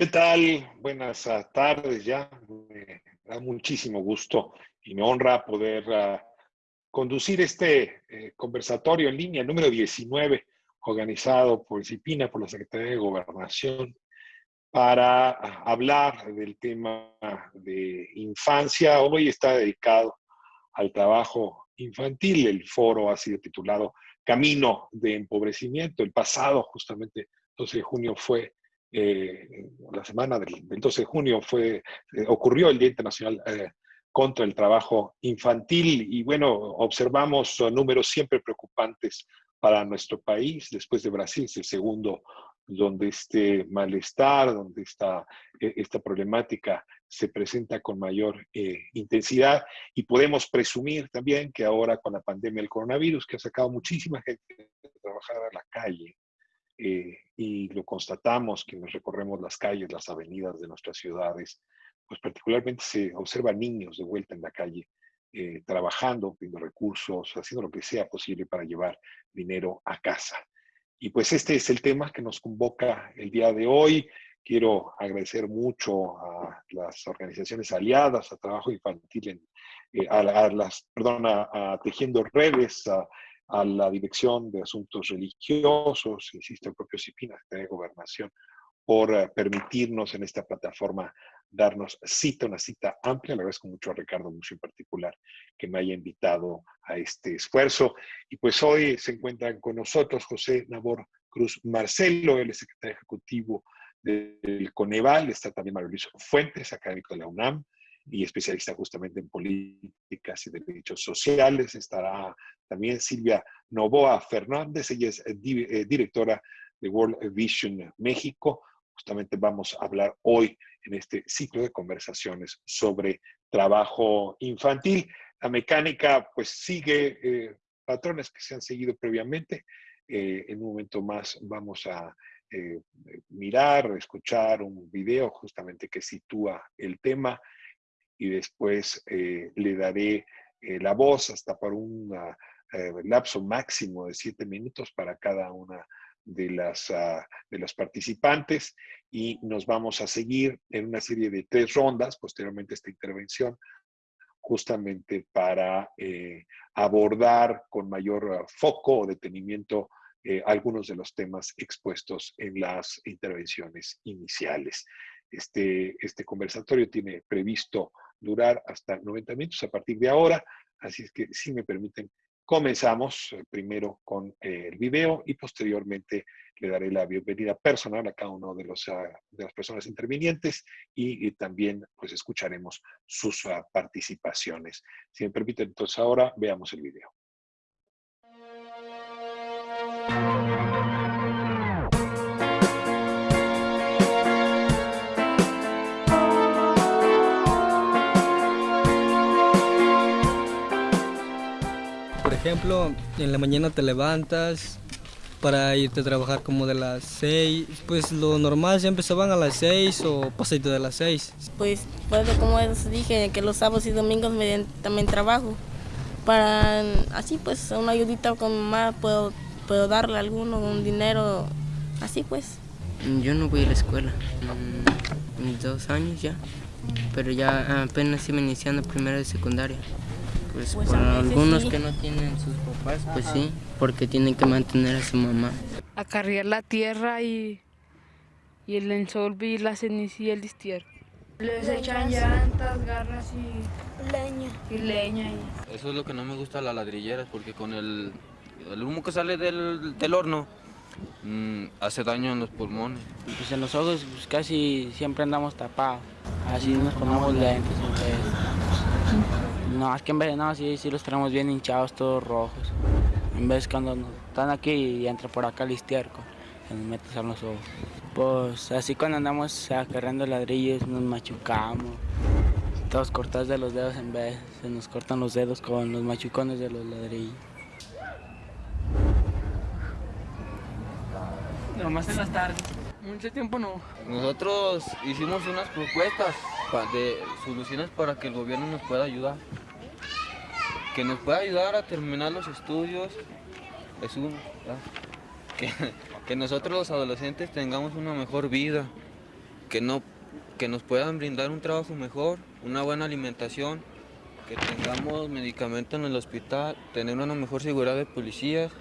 ¿Qué tal? Buenas ah, tardes ya. Me da muchísimo gusto y me honra poder uh, conducir este eh, conversatorio en línea número 19, organizado por CIPINA, por la Secretaría de Gobernación, para uh, hablar del tema de infancia. Hoy está dedicado al trabajo infantil. El foro ha sido titulado Camino de Empobrecimiento. El pasado, justamente, 12 de junio, fue eh, la semana del, 12 de junio fue, eh, ocurrió el Día Internacional eh, contra el Trabajo Infantil y bueno, observamos números siempre preocupantes para nuestro país. Después de Brasil es el segundo donde este malestar, donde esta, esta problemática se presenta con mayor intensidad y podemos presumir también que ahora con la pandemia del coronavirus, que ha sacado muchísima gente a trabajar a la calle, eh, y lo constatamos que nos recorremos las calles, las avenidas de nuestras ciudades, pues particularmente se observan niños de vuelta en la calle, eh, trabajando, pidiendo recursos, haciendo lo que sea posible para llevar dinero a casa. Y pues este es el tema que nos convoca el día de hoy. Quiero agradecer mucho a las organizaciones aliadas a Trabajo Infantil, en, eh, a, las, perdón, a, Tejiendo Redes, a a la Dirección de Asuntos Religiosos, insisto, el propio CIPINA, de Gobernación, por eh, permitirnos en esta plataforma darnos cita, una cita amplia. Le agradezco mucho a Ricardo mucho en particular que me haya invitado a este esfuerzo. Y pues hoy se encuentran con nosotros José Nabor Cruz Marcelo, el secretario ejecutivo del Coneval, está también Mario Luis Fuentes, académico de la UNAM, y especialista justamente en políticas y derechos sociales. Estará también Silvia Novoa Fernández, ella es eh, eh, directora de World Vision México. Justamente vamos a hablar hoy en este ciclo de conversaciones sobre trabajo infantil. La mecánica pues sigue eh, patrones que se han seguido previamente. en un momento más vamos a mirar, escuchar un video justamente que sitúa el tema y después eh, le daré eh, la voz hasta por un eh, lapso máximo de siete minutos para cada una de las, ah, de los participantes y nos vamos a seguir en una serie de tres rondas posteriormente a esta intervención justamente para abordar con mayor foco o detenimiento algunos de los temas expuestos en las intervenciones iniciales. Este, este conversatorio tiene previsto durar hasta 90 minutos a partir de ahora. Así es que, si me permiten, comenzamos eh, primero con eh, el video y posteriormente le daré la bienvenida personal a cada uno de, los, ah, de las personas intervinientes y, también pues escucharemos sus ah, participaciones. Si me permiten, entonces ahora veamos el video. Ejemplo, en la mañana te levantas para irte a trabajar como de las 6, pues lo normal siempre se van a las 6 o pasadito de las 6. Pues, pues como les dije, que los sábados y domingos me, también trabajo. Para así pues una ayudita con mamá puedo, puedo darle alguno un dinero, así pues. Yo no voy a la escuela, mis dos años ya, pero ya apenas iba iniciando primero de secundaria. Pues, pues para algunos que no tienen sus papás, pues sí, porque tienen que mantener a su mamá. Acarrear la tierra y, y el ensolve y la ceniza y el distierro. Les echan llantas, garras y leña. Y leña. Eso es lo que no me gusta las ladrilleras, porque con el, el humo que sale del, del horno, mm, hace daño en los pulmones. Pues en los ojos pues, casi siempre andamos tapados, así nos ponemos lentes. No, es que en vez de no, sí, sí los tenemos bien hinchados, todos rojos. En vez cuando están aquí y entra por acá el histierco, se nos metes a los ojos. Pues así cuando andamos acarreando ladrillos nos machucamos, todos cortados de los dedos en vez, se nos cortan los dedos con los machucones de los ladrillos. Nomás en las tardes. Mucho tiempo no. Nosotros hicimos unas propuestas de soluciones para que el gobierno nos pueda ayudar que nos pueda ayudar a terminar los estudios es uno, que, que, nosotros los adolescentes tengamos una mejor vida, que, no, que nos puedan brindar un trabajo mejor, una buena alimentación, que tengamos medicamentos en el hospital, tener una mejor seguridad de policías,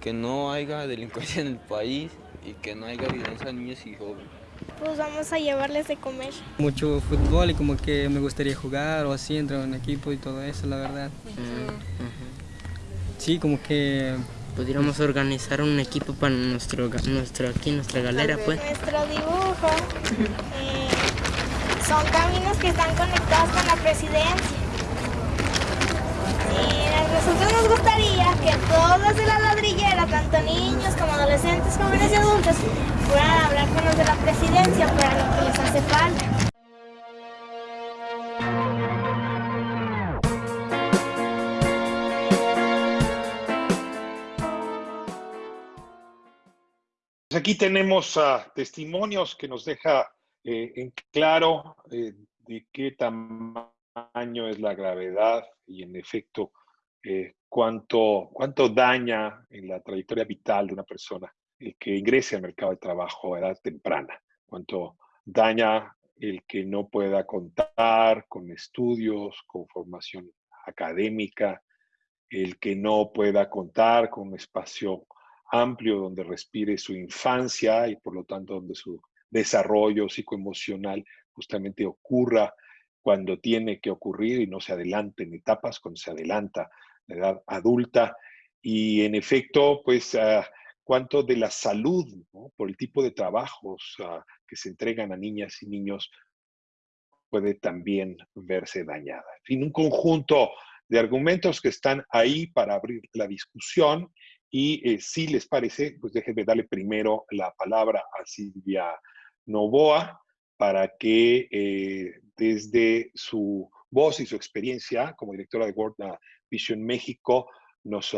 que no haya delincuencia en el país y que no haya violencia a niños y jóvenes. Pues vamos a llevarles de comer. Mucho fútbol y como que me gustaría jugar o así, entrar en un equipo y todo eso, la verdad. Sí, como que... Pudiéramos organizar un equipo para nuestro, nuestro aquí, nuestra galera, pues. Nuestro dibujo. eh, son caminos que están conectados con la presidencia. Y a nosotros nos gustaría que todos de la ladrillera, tanto niños como adolescentes, jóvenes y adultos, puedan hablar con los de la presidencia para lo que les hace falta. Pues aquí tenemos ah, testimonios que nos deja eh, en claro eh, de qué tamaño es la gravedad y en efecto eh, cuánto, cuánto daña en la trayectoria vital de una persona que ingrese al mercado de trabajo a edad temprana, cuánto daña el que no pueda contar con estudios, con formación académica, el que no pueda contar con un espacio amplio donde respire su infancia y por lo tanto donde su desarrollo psicoemocional justamente ocurra cuando tiene que ocurrir y no se adelante en etapas, cuando se adelanta la edad adulta. Y en efecto, pues, uh, cuánto de la salud, por el tipo de trabajos uh, que se entregan a niñas y niños, puede también verse dañada. En fin, un conjunto de argumentos que están ahí para abrir la discusión y eh, si les parece, pues déjenme darle primero la palabra a Silvia Novoa para que eh, desde su voz y su experiencia como directora de World Vision México nos,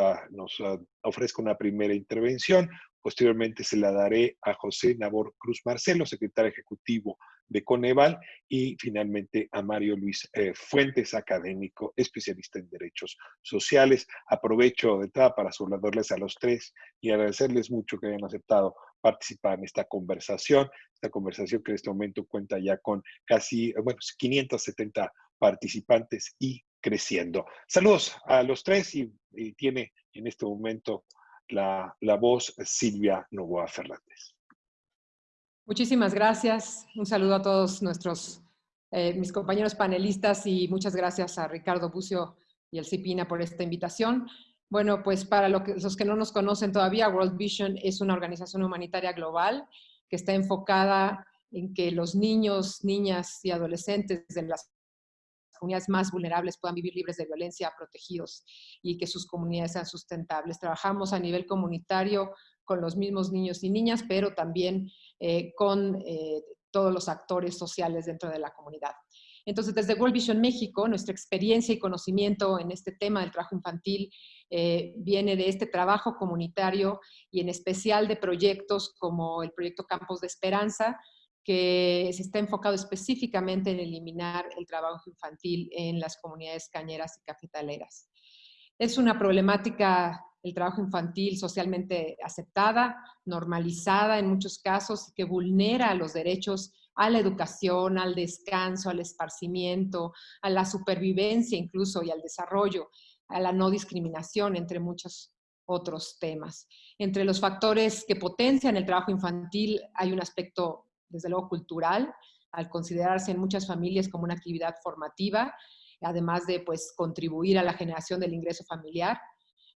ofrezca una primera intervención. Posteriormente se la daré a José Nabor Cruz Marcelo, secretario ejecutivo de Coneval, y finalmente a Mario Luis eh, Fuentes, académico, especialista en derechos sociales. Aprovecho de entrada para saludarles a los tres y agradecerles mucho que hayan aceptado participar en esta conversación, esta conversación que en este momento cuenta ya con casi, bueno, 570 participantes y creciendo. Saludos a los tres y, tiene en este momento la, la voz Silvia Novoa Fernández. Muchísimas gracias. Un saludo a todos nuestros, eh, mis compañeros panelistas y muchas gracias a Ricardo Bucio y el CIPINA por esta invitación. Bueno, pues para los que no nos conocen todavía, World Vision es una organización humanitaria global que está enfocada en que los niños, niñas y adolescentes de las comunidades más vulnerables puedan vivir libres de violencia, protegidos y que sus comunidades sean sustentables. Trabajamos a nivel comunitario con los mismos niños y niñas, pero también eh, con eh, todos los actores sociales dentro de la comunidad. Entonces, desde World Vision México, nuestra experiencia y conocimiento en este tema del trabajo infantil eh, viene de este trabajo comunitario y en especial de proyectos como el proyecto Campos de Esperanza, que se está enfocado específicamente en eliminar el trabajo infantil en las comunidades cañeras y cafetaleras. Es una problemática el trabajo infantil socialmente aceptada, normalizada en muchos casos, que vulnera los derechos a la educación, al descanso, al esparcimiento, a la supervivencia incluso y al desarrollo, a la no discriminación, entre muchos otros temas. Entre los factores que potencian el trabajo infantil hay un aspecto desde luego cultural, al considerarse en muchas familias como una actividad formativa, además de pues, contribuir a la generación del ingreso familiar,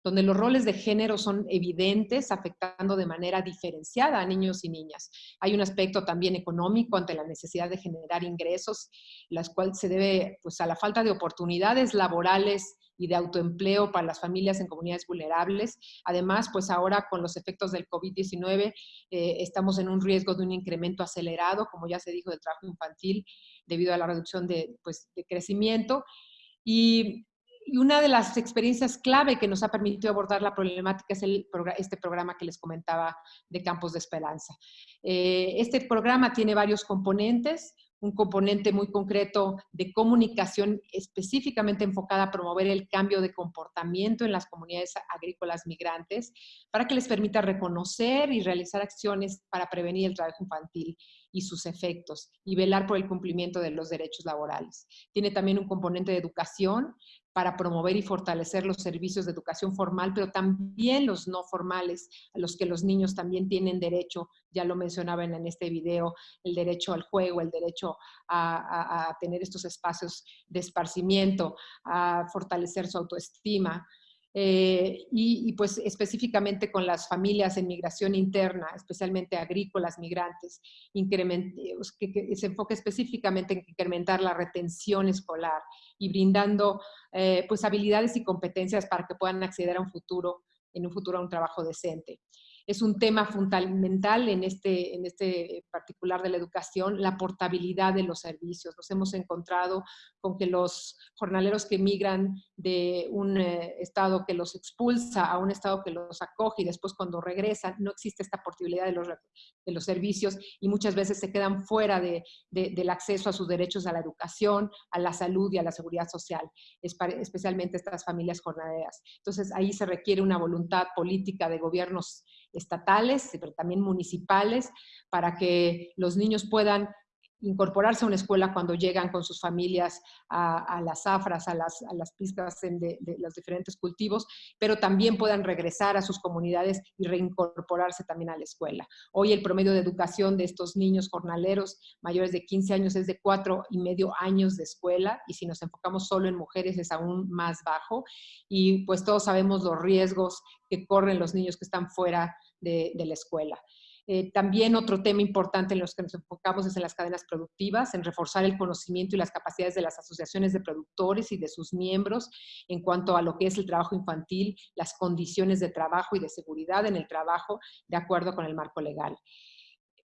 donde los roles de género son evidentes, afectando de manera diferenciada a niños y niñas. Hay un aspecto también económico ante la necesidad de generar ingresos, las cuales se debe pues, a la falta de oportunidades laborales y de autoempleo para las familias en comunidades vulnerables. Además, pues ahora con los efectos del COVID-19 eh, estamos en un riesgo de un incremento acelerado, como ya se dijo, del trabajo infantil debido a la reducción de, pues, de crecimiento. Y, y, una de las experiencias clave que nos ha permitido abordar la problemática es el, este programa que les comentaba de Campos de Esperanza. Eh, este programa tiene varios componentes un componente muy concreto de comunicación específicamente enfocada a promover el cambio de comportamiento en las comunidades agrícolas migrantes para que les permita reconocer y realizar acciones para prevenir el trabajo infantil y sus efectos y velar por el cumplimiento de los derechos laborales. Tiene también un componente de educación para promover y fortalecer los servicios de educación formal, pero también los no formales, a los que los niños también tienen derecho, ya lo mencionaban en este video, el derecho al juego, el derecho a, a tener estos espacios de esparcimiento, a fortalecer su autoestima, eh, y, pues específicamente con las familias en migración interna, especialmente agrícolas, migrantes, que, se enfoque específicamente en incrementar la retención escolar y brindando eh, pues habilidades y competencias para que puedan acceder a un futuro, en un futuro a un trabajo decente es un tema fundamental en este, en este particular de la educación, la portabilidad de los servicios. Nos hemos encontrado con que los jornaleros que migran de un eh, estado que los expulsa a un estado que los acoge y después cuando regresan no existe esta portabilidad de los, de los servicios y muchas veces se quedan fuera de, del acceso a sus derechos a la educación, a la salud y a la seguridad social, especialmente estas familias jornaleras. Entonces ahí se requiere una voluntad política de gobiernos estatales, pero también municipales, para que los niños puedan incorporarse a una escuela cuando llegan con sus familias a, las zafras, a las, a pistas de, los diferentes cultivos, pero también puedan regresar a sus comunidades y reincorporarse también a la escuela. Hoy el promedio de educación de estos niños jornaleros mayores de 15 años es de cuatro y medio años de escuela y si nos enfocamos solo en mujeres es aún más bajo y pues todos sabemos los riesgos que corren los niños que están fuera de, la escuela. Eh, también otro tema importante en los que nos enfocamos es en las cadenas productivas, en reforzar el conocimiento y las capacidades de las asociaciones de productores y de sus miembros en cuanto a lo que es el trabajo infantil, las condiciones de trabajo y de seguridad en el trabajo de acuerdo con el marco legal.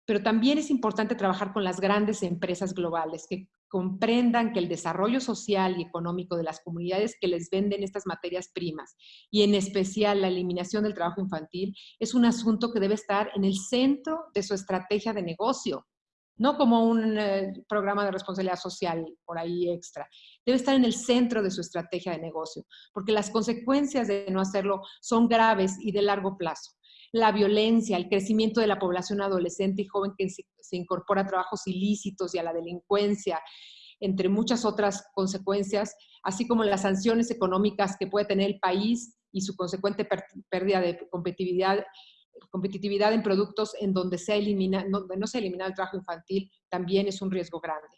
Pero también es importante trabajar con las grandes empresas globales que comprendan que el desarrollo social y económico de las comunidades que les venden estas materias primas y en especial la eliminación del trabajo infantil es un asunto que debe estar en el centro de su estrategia de negocio, no como un eh, programa de responsabilidad social por ahí extra. Debe estar en el centro de su estrategia de negocio, porque las consecuencias de no hacerlo son graves y de largo plazo la violencia, el crecimiento de la población adolescente y joven que se, incorpora a trabajos ilícitos y a la delincuencia, entre muchas otras consecuencias, así como las sanciones económicas que puede tener el país y su consecuente pérdida de competitividad, competitividad en productos en donde, se elimina, donde no se elimina el trabajo infantil, también es un riesgo grande.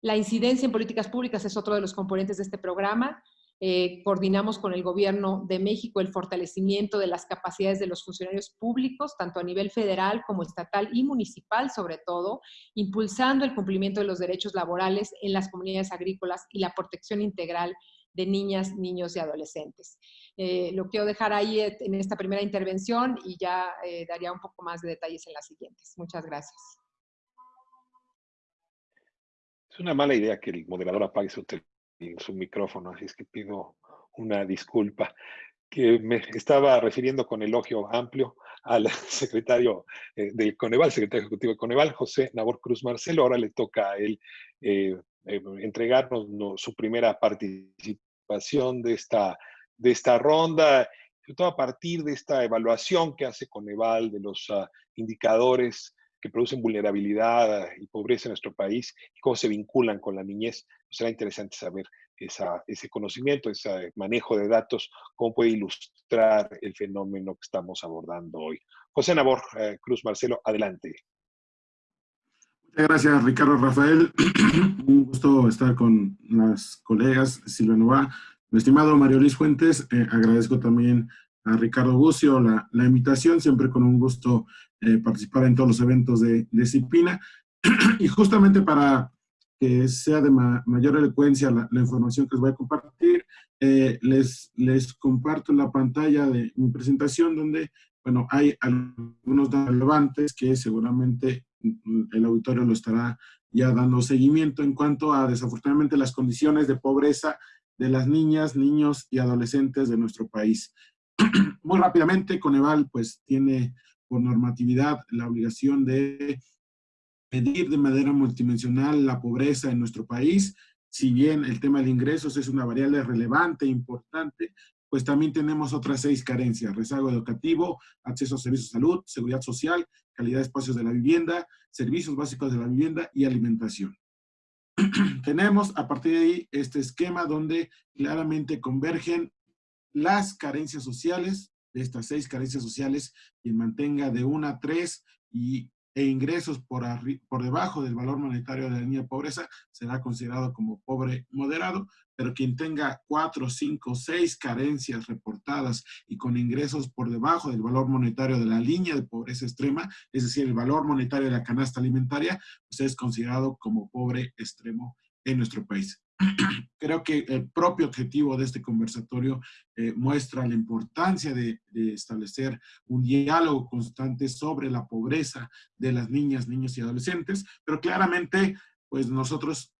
La incidencia en políticas públicas es otro de los componentes de este programa. Eh, coordinamos con el Gobierno de México el fortalecimiento de las capacidades de los funcionarios públicos, tanto a nivel federal como estatal y municipal sobre todo, impulsando el cumplimiento de los derechos laborales en las comunidades agrícolas y la protección integral de niñas, niños y adolescentes. Eh, lo quiero dejar ahí en esta primera intervención y ya eh, daría un poco más de detalles en las siguientes. Muchas gracias. Es una mala idea que el moderador apague su teléfono su micrófono, así es que pido una disculpa, que me estaba refiriendo con elogio amplio al secretario eh, del Coneval, secretario ejecutivo de Coneval, José Nabor Cruz Marcelo. Ahora le toca a él eh, eh, entregarnos su primera participación de esta, de esta ronda, sobre todo a partir de esta evaluación que hace Coneval de los ah, indicadores que producen vulnerabilidad y pobreza en nuestro país y cómo se vinculan con la niñez. Pues será interesante saber ese conocimiento, ese manejo de datos, cómo puede ilustrar el fenómeno que estamos abordando hoy. José Nabor, eh, Cruz Marcelo, adelante. Muchas gracias, Ricardo Rafael. Un gusto estar con las colegas Silvia Nova. Mi estimado Mario Luis Fuentes, eh, agradezco también a Ricardo Bucio la, la invitación, siempre con un gusto eh, participar en todos los eventos de, disciplina. y justamente para que sea de mayor elocuencia la, información que les voy a compartir, eh, les, les comparto la pantalla de mi presentación donde, bueno, hay algunos relevantes que seguramente el auditorio lo estará ya dando seguimiento en cuanto a, desafortunadamente, las condiciones de pobreza de las niñas, niños y adolescentes de nuestro país. Muy rápidamente, Coneval pues tiene por normatividad la obligación de medir de manera multidimensional la pobreza en nuestro país. Si bien el tema de ingresos es una variable relevante, importante, pues también tenemos otras seis carencias, rezago educativo, acceso a servicios de salud, seguridad social, calidad de espacios de la vivienda, servicios básicos de la vivienda y alimentación. tenemos a partir de ahí este esquema donde claramente convergen las carencias sociales, de estas seis carencias sociales, quien mantenga de una a tres y e ingresos por, por debajo del valor monetario de la línea de pobreza será considerado como pobre moderado, pero quien tenga cuatro, cinco, seis carencias reportadas y con ingresos por debajo del valor monetario de la línea de pobreza extrema, es decir, el valor monetario de la canasta alimentaria, pues es considerado como pobre extremo en nuestro país. Creo que el propio objetivo de este conversatorio eh, muestra la importancia de, establecer un diálogo constante sobre la pobreza de las niñas, niños y adolescentes, pero claramente pues nosotros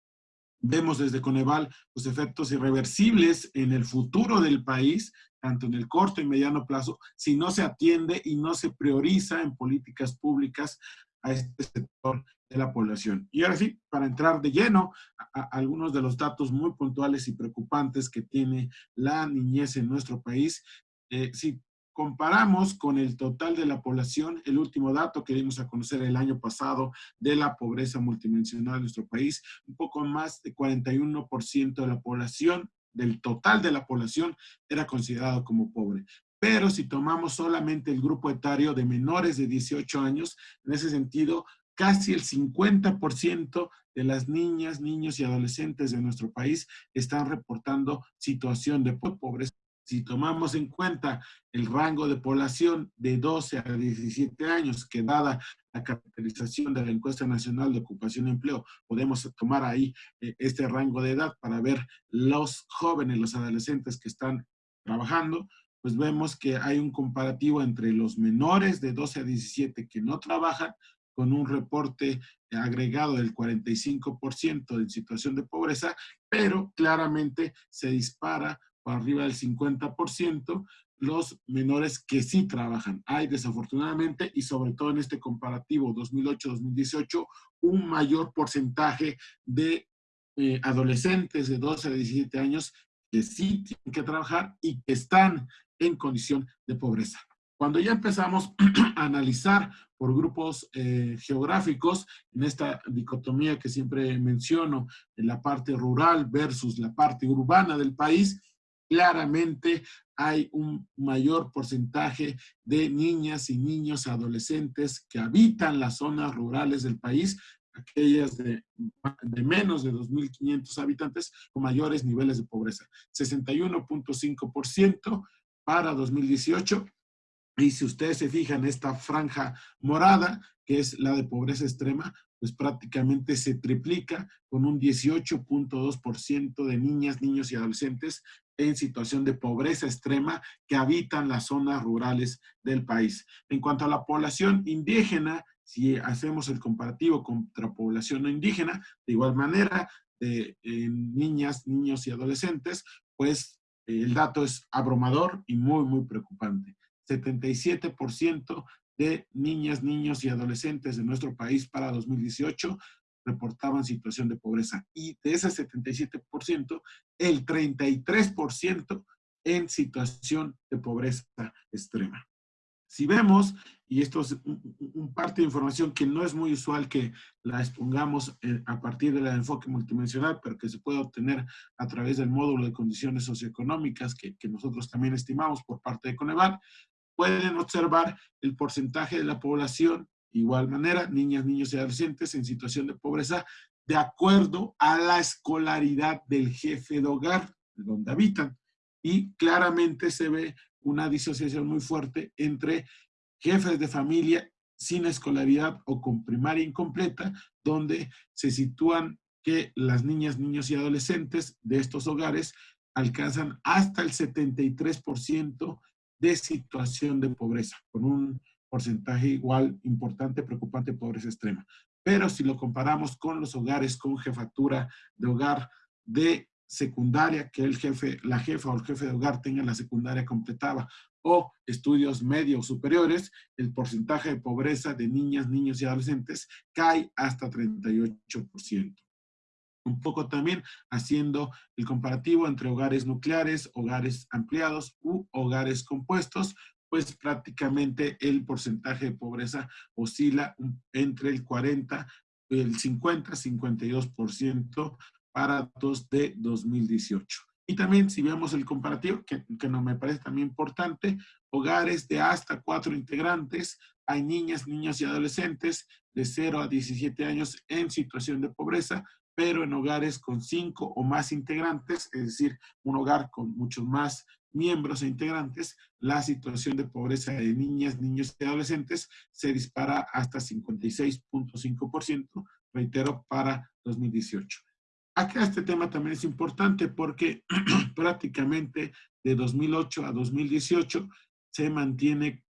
vemos desde Coneval los efectos irreversibles en el futuro del país, tanto en el corto y mediano plazo, si no se atiende y no se prioriza en políticas públicas a este sector de la población. Y ahora sí, para entrar de lleno a, algunos de los datos muy puntuales y preocupantes que tiene la niñez en nuestro país, eh, si comparamos con el total de la población, el último dato que dimos a conocer el año pasado de la pobreza multidimensional en nuestro país, un poco más de 41% de la población, del total de la población, era considerado como pobre. Pero si tomamos solamente el grupo etario de menores de 18 años, en ese sentido, casi el 50% de las niñas, niños y adolescentes de nuestro país están reportando situación de pobreza. Si tomamos en cuenta el rango de población de 12 a 17 años, que dada la caracterización de la encuesta nacional de ocupación y empleo, podemos tomar ahí eh, este rango de edad para ver los jóvenes, los adolescentes que están trabajando, pues vemos que hay un comparativo entre los menores de 12 a 17 que no trabajan con un reporte agregado del 45% en situación de pobreza, pero claramente se dispara por arriba del 50% los menores que sí trabajan. Hay desafortunadamente, y sobre todo en este comparativo 2008-2018, un mayor porcentaje de eh, adolescentes de 12 a 17 años que sí tienen que trabajar y que están en condición de pobreza. Cuando ya empezamos a analizar por grupos eh, geográficos, en esta dicotomía que siempre menciono, en la parte rural versus la parte urbana del país, claramente hay un mayor porcentaje de niñas y niños adolescentes que habitan las zonas rurales del país, aquellas de, de menos de 2.500 habitantes con mayores niveles de pobreza. 61.5% para 2018 y si ustedes se fijan, esta franja morada, que es la de pobreza extrema, pues prácticamente se triplica con un 18.2% de niñas, niños y adolescentes en situación de pobreza extrema que habitan las zonas rurales del país. En cuanto a la población indígena, si hacemos el comparativo contra población no indígena, de igual manera, de niñas, niños y adolescentes, pues el dato es abrumador y muy, muy preocupante. 77% de niñas, niños y adolescentes de nuestro país para 2018 reportaban situación de pobreza. Y de ese 77%, el 33% en situación de pobreza extrema. Si vemos, y esto es un, parte de información que no es muy usual que la expongamos eh, a partir del enfoque multidimensional, pero que se puede obtener a través del módulo de condiciones socioeconómicas que, que nosotros también estimamos por parte de Coneval, pueden observar el porcentaje de la población, igual manera, niñas, niños y adolescentes en situación de pobreza, de acuerdo a la escolaridad del jefe de hogar de donde habitan. Y claramente se ve una disociación muy fuerte entre jefes de familia sin escolaridad o con primaria incompleta, donde se sitúan que las niñas, niños y adolescentes de estos hogares alcanzan hasta el 73% de situación de pobreza, con un porcentaje igual importante, preocupante, pobreza extrema. Pero si lo comparamos con los hogares con jefatura de hogar de secundaria, que el jefe, la jefa o el jefe de hogar tenga la secundaria completada, o estudios medios superiores, el porcentaje de pobreza de niñas, niños y adolescentes cae hasta 38%. Un poco también haciendo el comparativo entre hogares nucleares, hogares ampliados u hogares compuestos, pues prácticamente el porcentaje de pobreza oscila entre el 40, el 50, 52% para datos de 2018. Y también si vemos el comparativo, que, no me parece también importante, hogares de hasta cuatro integrantes, hay niñas, niños y adolescentes de 0 a 17 años en situación de pobreza, pero en hogares con cinco o más integrantes, es decir, un hogar con muchos más miembros e integrantes, la situación de pobreza de niñas, niños y adolescentes se dispara hasta 56.5%, reitero, para 2018. Acá este tema también es importante porque prácticamente de 2008 a 2018 se mantiene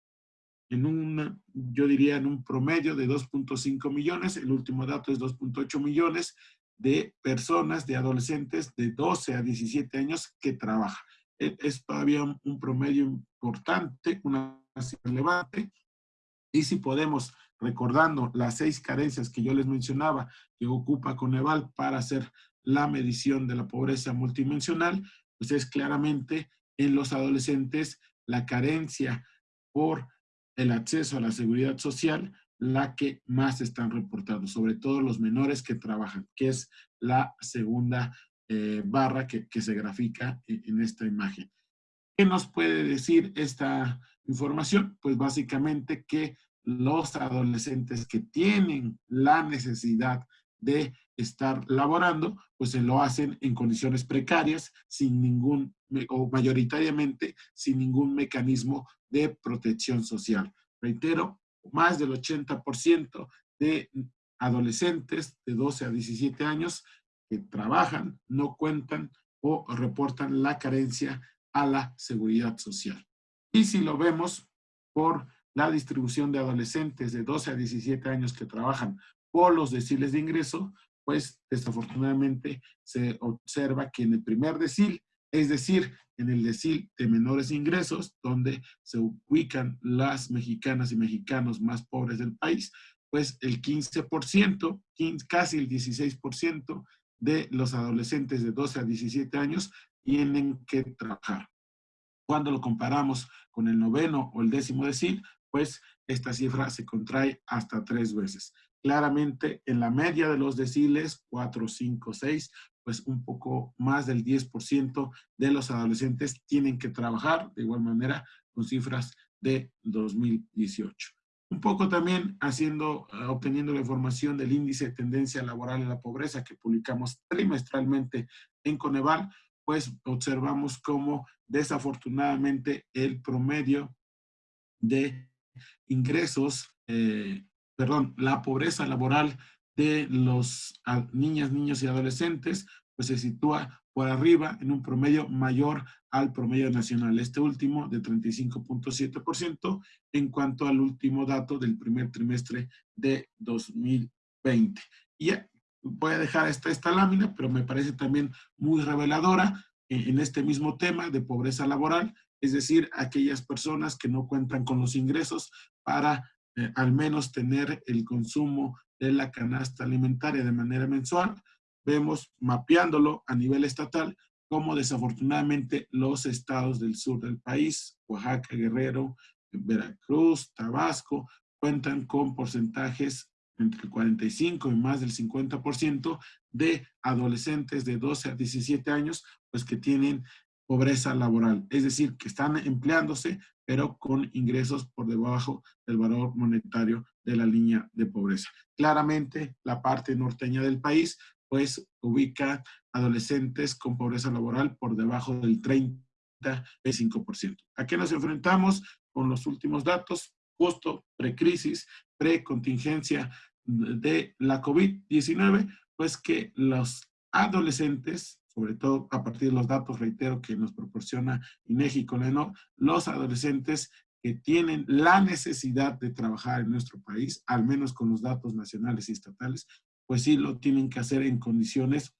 en un, yo diría, en un promedio de 2.5 millones, el último dato es 2.8 millones de personas, de adolescentes de 12 a 17 años que trabajan. E, es todavía un promedio importante, una relevante, y si podemos, recordando las seis carencias que yo les mencionaba, que ocupa Coneval para hacer la medición de la pobreza multidimensional, pues es claramente en los adolescentes la carencia por el acceso a la seguridad social la que más están reportando, sobre todo los menores que trabajan, que es la segunda eh, barra que, se grafica en, en esta imagen. ¿Qué nos puede decir esta información? Pues básicamente que los adolescentes que tienen la necesidad de estar laborando, pues se lo hacen en condiciones precarias, sin ningún, o mayoritariamente sin ningún mecanismo de protección social. Reitero, más del 80% de adolescentes de 12 a 17 años que trabajan no cuentan o reportan la carencia a la seguridad social. Y si lo vemos por la distribución de adolescentes de 12 a 17 años que trabajan por los deciles de ingreso, pues desafortunadamente se observa que en el primer decil, es decir, en el decil de menores ingresos, donde se ubican las mexicanas y mexicanos más pobres del país, pues el 15%, casi el 16% de los adolescentes de 12 a 17 años tienen que trabajar. Cuando lo comparamos con el noveno o el décimo decil, pues esta cifra se contrae hasta tres veces. Claramente, en la media de los deciles, 4, 5, 6, pues un poco más del 10% de los adolescentes tienen que trabajar, de igual manera con cifras de 2018. Un poco también haciendo, eh, obteniendo la información del índice de tendencia laboral en la pobreza que publicamos trimestralmente en Coneval, pues observamos cómo desafortunadamente el promedio de ingresos, eh, perdón, la pobreza laboral de los niñas, niños y adolescentes, pues se sitúa por arriba en un promedio mayor al promedio nacional. Este último de 35.7% en cuanto al último dato del primer trimestre de 2020. Y voy a dejar esta, esta lámina, pero me parece también muy reveladora en este mismo tema de pobreza laboral, es decir, aquellas personas que no cuentan con los ingresos para al menos tener el consumo de la canasta alimentaria de manera mensual, vemos mapeándolo a nivel estatal como desafortunadamente los estados del sur del país, Oaxaca, Guerrero, Veracruz, Tabasco, cuentan con porcentajes entre el 45 y más del 50% de adolescentes de 12 a 17 años, pues que tienen pobreza laboral, es decir, que están empleándose, pero con ingresos por debajo del valor monetario de la línea de pobreza. Claramente, la parte norteña del país, pues, ubica adolescentes con pobreza laboral por debajo del 35%. ¿A qué nos enfrentamos con los últimos datos? Justo precrisis, precontingencia de la COVID-19, pues que los adolescentes sobre todo a partir de los datos, reitero, que nos proporciona INEGI con ENO, los adolescentes que tienen la necesidad de trabajar en nuestro país, al menos con los datos nacionales y estatales, pues sí lo tienen que hacer en condiciones,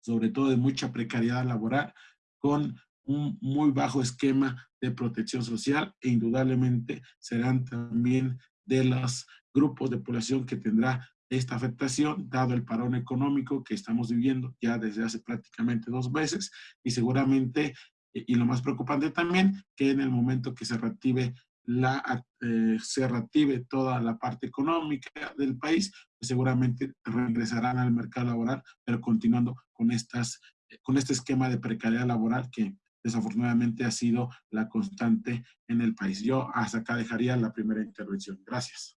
sobre todo de mucha precariedad laboral, con un muy bajo esquema de protección social e indudablemente serán también de los grupos de población que tendrá esta afectación, dado el parón económico que estamos viviendo ya desde hace prácticamente dos meses y seguramente, y lo más preocupante también, que en el momento que se reactive la, eh, se reactive toda la parte económica del país, pues seguramente regresarán al mercado laboral, pero continuando con, estas, con este esquema de precariedad laboral que desafortunadamente ha sido la constante en el país. Yo hasta acá dejaría la primera intervención. Gracias.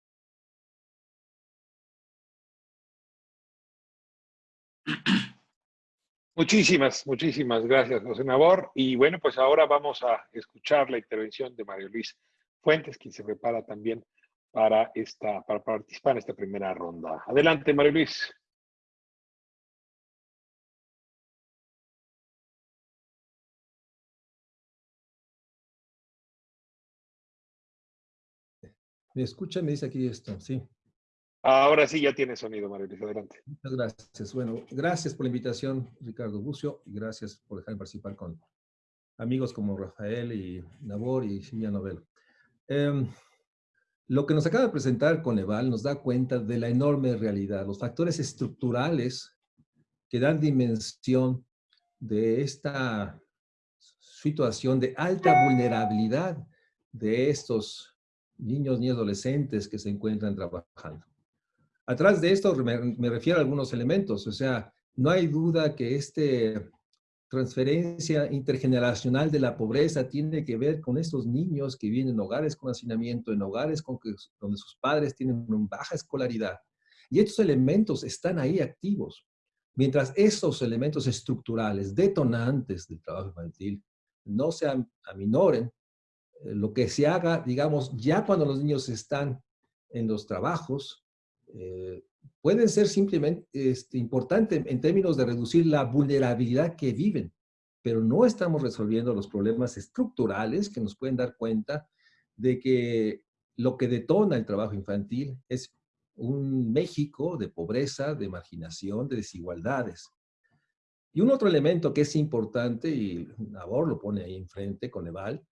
Muchísimas, muchísimas gracias, José Nabor. Y bueno, pues ahora vamos a escuchar la intervención de Mario Luis Fuentes, quien se prepara también para, esta, para participar en esta primera ronda. Adelante, Mario Luis. ¿Me escucha? Me dice aquí esto, sí. Ahora sí ya tiene sonido, Mario Luis, adelante. Muchas gracias. Bueno, gracias por la invitación, Ricardo Bucio, y gracias por dejarme participar con amigos como Rafael y Nabor y Silvia Novel. Em, lo que nos acaba de presentar Coneval nos da cuenta de la enorme realidad, los factores estructurales que dan dimensión de esta situación de alta vulnerabilidad de estos niños y adolescentes que se encuentran trabajando. Atrás de esto me, refiero a algunos elementos, o sea, no hay duda que esta transferencia intergeneracional de la pobreza tiene que ver con estos niños que viven en hogares con hacinamiento, en hogares donde sus padres tienen una baja escolaridad. Y estos elementos están ahí activos. Mientras estos elementos estructurales, detonantes del trabajo infantil, no se aminoren, eh, lo que se haga, digamos, ya cuando los niños están en los trabajos, eh, pueden ser simplemente este, importantes en términos de reducir la vulnerabilidad que viven, pero no estamos resolviendo los problemas estructurales que nos pueden dar cuenta de que lo que detona el trabajo infantil es un México de pobreza, de marginación, de desigualdades. Y un otro elemento que es importante, y Nabor lo pone ahí enfrente con Eval,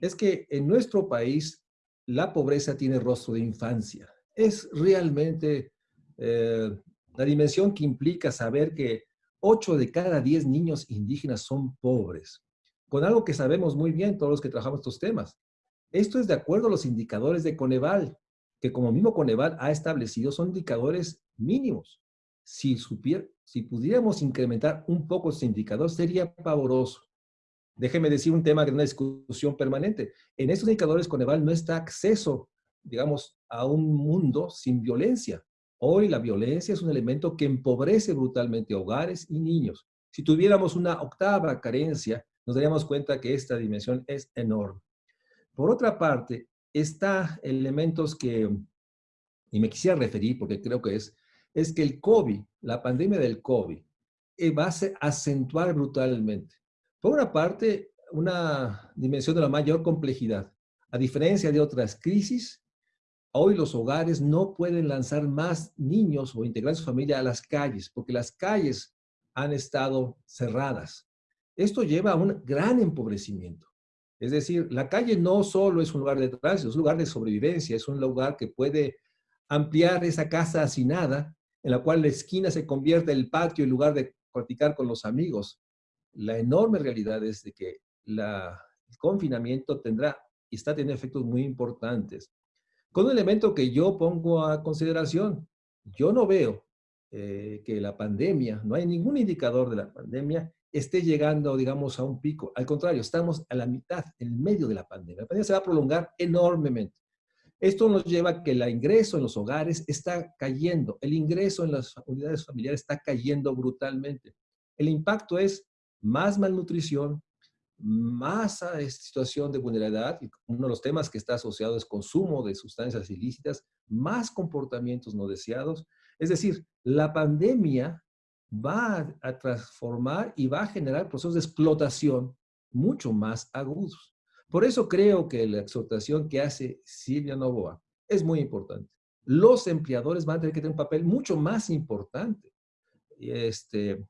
es que en nuestro país la pobreza tiene rostro de infancia es realmente eh, la dimensión que implica saber que 8 de cada 10 niños indígenas son pobres, con algo que sabemos muy bien todos los que trabajamos estos temas. Esto es de acuerdo a los indicadores de Coneval, que como mismo Coneval ha establecido son indicadores mínimos. Si, supier, si pudiéramos incrementar un poco ese indicador, sería pavoroso. Déjeme decir un tema de una discusión permanente. En estos indicadores Coneval no está acceso digamos, a un mundo sin violencia. Hoy la violencia es un elemento que empobrece brutalmente hogares y niños. Si tuviéramos una octava carencia, nos daríamos cuenta que esta dimensión es enorme. Por otra parte, está elementos que, y me quisiera referir porque creo que es, es que el COVID, la pandemia del COVID, eh, va a acentuar brutalmente. Por una parte, una dimensión de la mayor complejidad. A diferencia de otras crisis, Hoy los hogares no pueden lanzar más niños o integrar su familia a las calles, porque las calles han estado cerradas. Esto lleva a un gran empobrecimiento. Es decir, la calle no solo es un lugar de tránsito, es un lugar de sobrevivencia, es un lugar que puede ampliar esa casa hacinada, en la cual la esquina se convierte en el patio en lugar de practicar con los amigos. La enorme realidad es de que la, el confinamiento tendrá y está teniendo efectos muy importantes. Con un elemento que yo pongo a consideración, yo no veo eh, que la pandemia, no hay ningún indicador de la pandemia, esté llegando, digamos, a un pico. Al contrario, estamos a la mitad, en medio de la pandemia. La pandemia se va a prolongar enormemente. Esto nos lleva a que el ingreso en los hogares está cayendo, el ingreso en las unidades familiares está cayendo brutalmente. El impacto es más malnutrición, más a esta situación de vulnerabilidad, uno de los temas que está asociado es consumo de sustancias ilícitas, más comportamientos no deseados. Es decir, la pandemia va a transformar y va a generar procesos de explotación mucho más agudos. Por eso creo que la exhortación que hace Silvia Novoa es muy importante. Los empleadores van a tener que tener un papel mucho más importante. Este,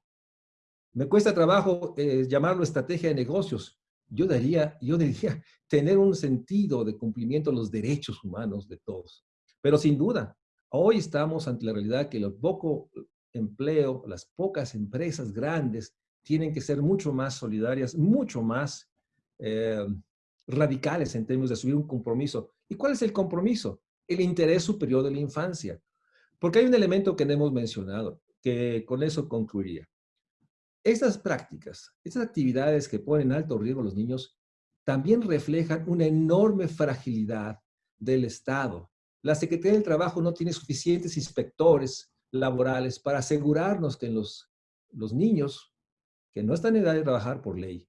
me cuesta trabajo eh, llamarlo estrategia de negocios. Yo diría, yo diría tener un sentido de cumplimiento de los derechos humanos de todos. Pero sin duda, Hoy estamos ante la realidad que el poco empleo, las pocas empresas grandes tienen que ser mucho más solidarias, mucho más eh, radicales en términos de asumir un compromiso. ¿Y cuál es el compromiso? El interés superior de la infancia. Porque hay un elemento que no hemos mencionado, que con eso concluiría. Estas prácticas, estas actividades que ponen en alto riesgo a los niños, también reflejan una enorme fragilidad del Estado. La Secretaría del Trabajo no tiene suficientes inspectores laborales para asegurarnos que los, los niños que no están en edad de trabajar por ley,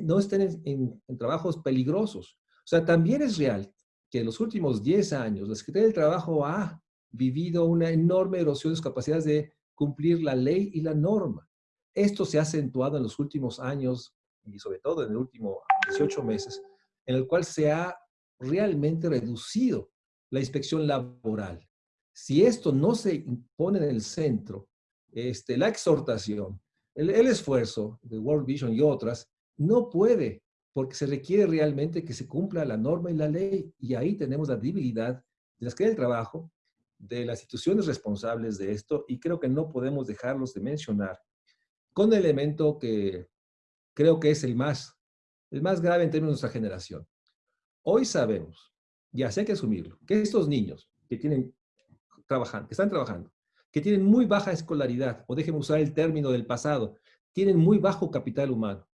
no estén en, trabajos peligrosos. O sea, también es real que en los últimos 10 años la Secretaría del Trabajo ha vivido una enorme erosión de sus capacidades de cumplir la ley y la norma. Esto se ha acentuado en los últimos años y sobre todo en el último 18 meses, en el cual se ha realmente reducido la inspección laboral. Si esto no se pone en el centro, este, la exhortación, el, esfuerzo de World Vision y otras, no puede, porque se requiere realmente que se cumpla la norma y la ley, y ahí tenemos la debilidad de las que del trabajo, de las instituciones responsables de esto, y creo que no podemos dejarlos de mencionar, con el elemento que creo que es el más, el más grave en términos de nuestra generación. Hoy sabemos, ya sé que asumirlo, que estos niños que tienen trabajando, que están trabajando, que tienen muy baja escolaridad, o déjenme usar el término del pasado, tienen muy bajo capital humano.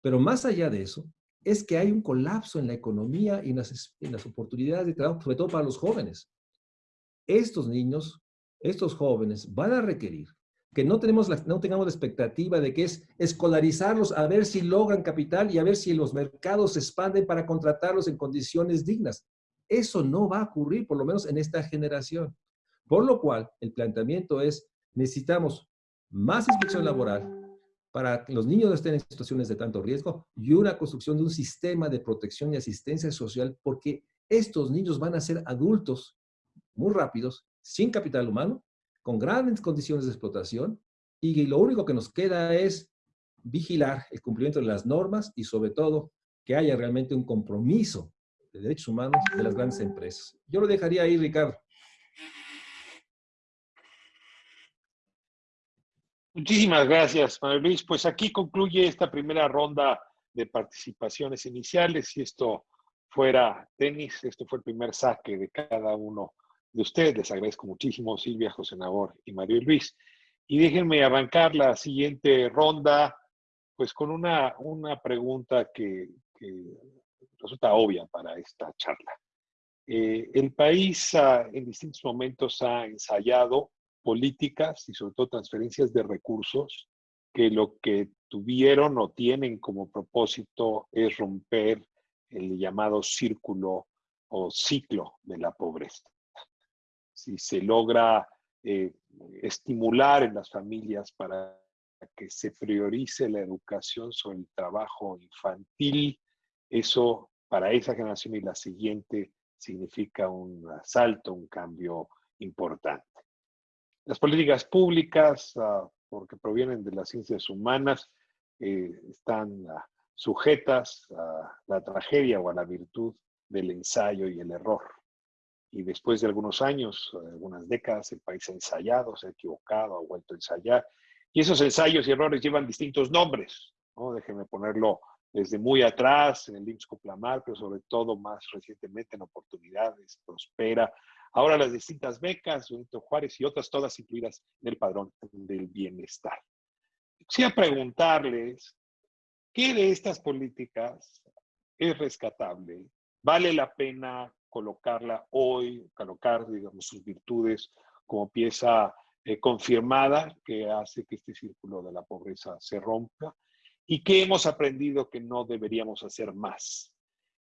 Pero más allá de eso, es que hay un colapso en la economía y en las, en las oportunidades de trabajo, sobre todo para los jóvenes. Estos niños, estos jóvenes van a requerir que no, tenemos la, no tengamos la expectativa de que es escolarizarlos a ver si logran capital y a ver si los mercados se expanden para contratarlos en condiciones dignas. Eso no va a ocurrir, por lo menos en esta generación. Por lo cual, el planteamiento es, necesitamos más inspección laboral para que los niños no estén en situaciones de tanto riesgo y una construcción de un sistema de protección y asistencia social porque estos niños van a ser adultos muy rápidos, sin capital humano, con grandes condiciones de explotación y lo único que nos queda es vigilar el cumplimiento de las normas y sobre todo que haya realmente un compromiso de derechos humanos de las grandes empresas. Yo lo dejaría ahí, Ricardo. Muchísimas gracias, Manuel Luis. Pues aquí concluye esta primera ronda de participaciones iniciales. Si esto fuera tenis, esto fue el primer saque de cada uno de ustedes. Les agradezco muchísimo, Silvia, José Nabor y Mario Luis. Y déjenme arrancar la siguiente ronda, pues con una, una pregunta que, resulta obvia para esta charla. Eh, el país en distintos momentos ha ensayado políticas y sobre todo transferencias de recursos que lo que tuvieron o tienen como propósito es romper el llamado círculo o ciclo de la pobreza. Si se logra eh, estimular en las familias para que se priorice la educación sobre el trabajo infantil, eso para esa generación y la siguiente significa un salto, un cambio importante. Las políticas públicas, ah, porque provienen de las ciencias humanas, eh, están ah, sujetas a la tragedia o a la virtud del ensayo y el error. Y después de algunos años, algunas décadas, el país ha ensayado, se ha equivocado, ha vuelto a ensayar. Y esos ensayos y errores llevan distintos nombres. ¿no? Déjenme ponerlo desde muy atrás, en el IMSS Coplamar, pero sobre todo más recientemente en Oportunidades, Prospera, Ahora las distintas becas, Benito Juárez y otras todas incluidas en el padrón del bienestar. Quisiera preguntarles, ¿qué de estas políticas es rescatable? ¿Vale la pena colocarla hoy, colocar, digamos, sus virtudes como pieza eh, confirmada que hace que este círculo de la pobreza se rompa? ¿Y qué hemos aprendido que no deberíamos hacer más?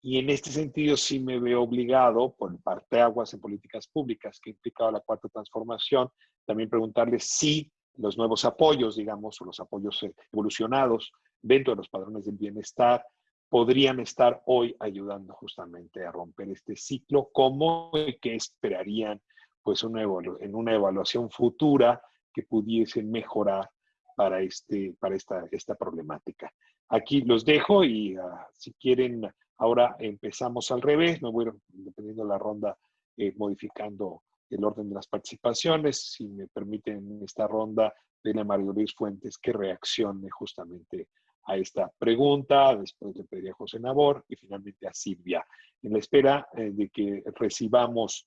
Y en este sentido sí me veo obligado, por parte aguas en políticas públicas que ha implicado la cuarta transformación, también preguntarles si los nuevos apoyos, digamos, o los apoyos eh, evolucionados dentro de los padrones del bienestar, podrían estar hoy ayudando justamente a romper este ciclo, como que esperarían pues una en una evaluación futura que pudiese mejorar para, este, para esta, esta problemática. Aquí los dejo y ah, si quieren Ahora empezamos al revés, me voy dependiendo de la ronda, eh, modificando el orden de las participaciones. Si me permiten en esta ronda, de a Mario Luis Fuentes que reaccione justamente a esta pregunta. Después le pediría a José Nabor y finalmente a Silvia. En la espera eh, de que recibamos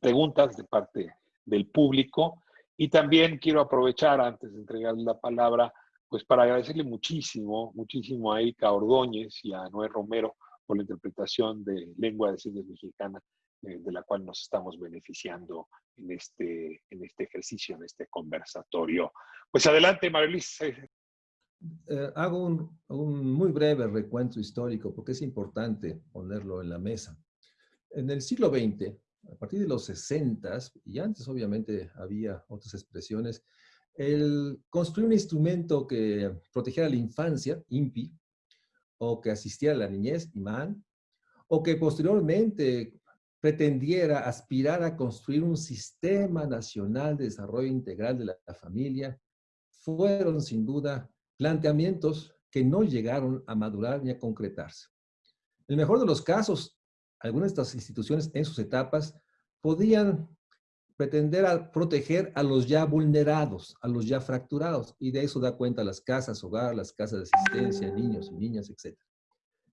preguntas de parte del público. Y también quiero aprovechar, antes de entregarle la palabra, pues para agradecerle muchísimo, muchísimo a Erika Ordóñez y a Noé Romero por la interpretación de lengua de señas mexicana, eh, de la cual nos estamos beneficiando en este, en este ejercicio, en este conversatorio. Pues adelante, Marilis. Eh, hago un, un, muy breve recuento histórico porque es importante ponerlo en la mesa. En el siglo XX, a partir de los 60 y antes obviamente había otras expresiones, el construir un instrumento que protegiera la infancia, INPI, o que asistiera a la niñez, IMAN, o que posteriormente pretendiera aspirar a construir un sistema nacional de desarrollo integral de la, la familia, fueron sin duda planteamientos que no llegaron a madurar ni a concretarse. En el mejor de los casos, algunas de estas instituciones en sus etapas podían pretender proteger a los ya vulnerados, a los ya fracturados, y de eso da cuenta las casas hogar, las casas de asistencia, niños y niñas, etc.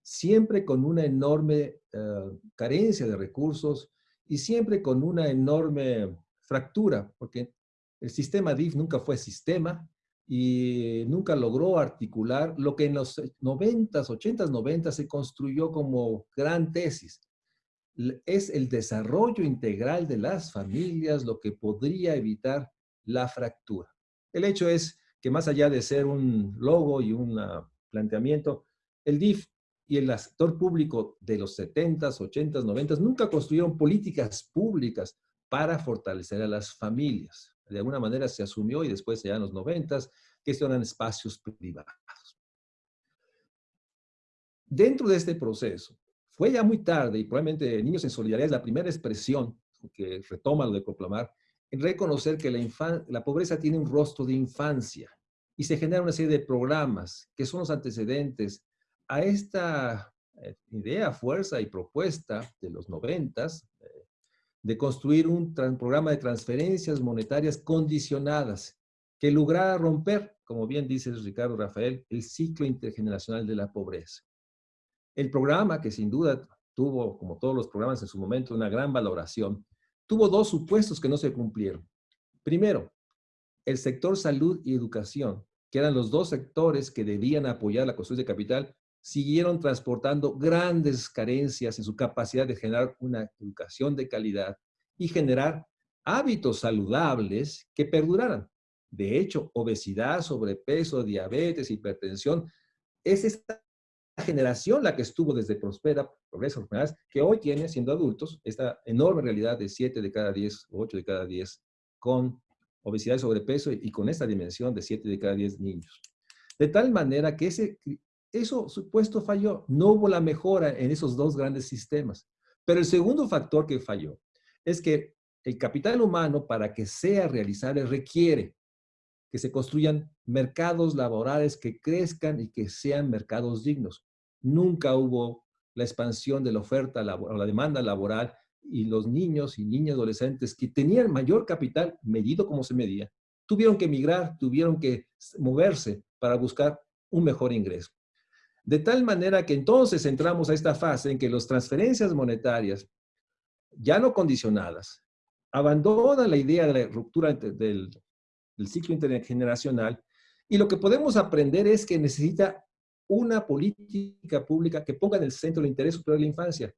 Siempre con una enorme eh, carencia de recursos y siempre con una enorme fractura, porque el sistema DIF nunca fue sistema y nunca logró articular lo que en los 90s, 80s, 90s se construyó como gran tesis, es el desarrollo integral de las familias lo que podría evitar la fractura. El hecho es que más allá de ser un logo y un planteamiento, el DIF y el sector público de los 70s, 80s, 90s nunca construyeron políticas públicas para fortalecer a las familias. De alguna manera se asumió y después ya en los 90s que eran espacios privados. Dentro de este proceso, fue ya muy tarde y probablemente Niños en Solidaridad es la primera expresión que retoma lo de proclamar, en reconocer que la, la pobreza tiene un rostro de infancia y se genera una serie de programas que son los antecedentes a esta eh, idea, fuerza y propuesta de los noventas de construir un programa de transferencias monetarias condicionadas que lograra romper, como bien dice Ricardo Rafael, el ciclo intergeneracional de la pobreza. El programa, que sin duda tuvo, como todos los programas en su momento, una gran valoración, tuvo dos supuestos que no se cumplieron. Primero, el sector salud y educación, que eran los dos sectores que debían apoyar la construcción de capital, siguieron transportando grandes carencias en su capacidad de generar una educación de calidad y generar hábitos saludables que perduraran. De hecho, obesidad, sobrepeso, diabetes, hipertensión, es esta generación la que estuvo desde Prospera, Progreso, que hoy tiene, siendo adultos, esta enorme realidad de 7 de cada 10 o 8 de cada 10 con obesidad y sobrepeso y con esta dimensión de 7 de cada 10 niños. De tal manera que ese, eso supuesto falló. No hubo la mejora en esos dos grandes sistemas. Pero el segundo factor que falló es que el capital humano, para que sea realizable, requiere que se construyan mercados laborales que crezcan y que sean mercados dignos nunca hubo la expansión de la oferta o la demanda laboral y los niños y niñas adolescentes que tenían mayor capital, medido como se medía, tuvieron que emigrar, tuvieron que moverse para buscar un mejor ingreso. De tal manera que entonces entramos a esta fase en que las transferencias monetarias, ya no condicionadas, abandonan la idea de la ruptura del, ciclo intergeneracional y lo que podemos aprender es que necesita una política pública que ponga en el centro el interés superior de la infancia.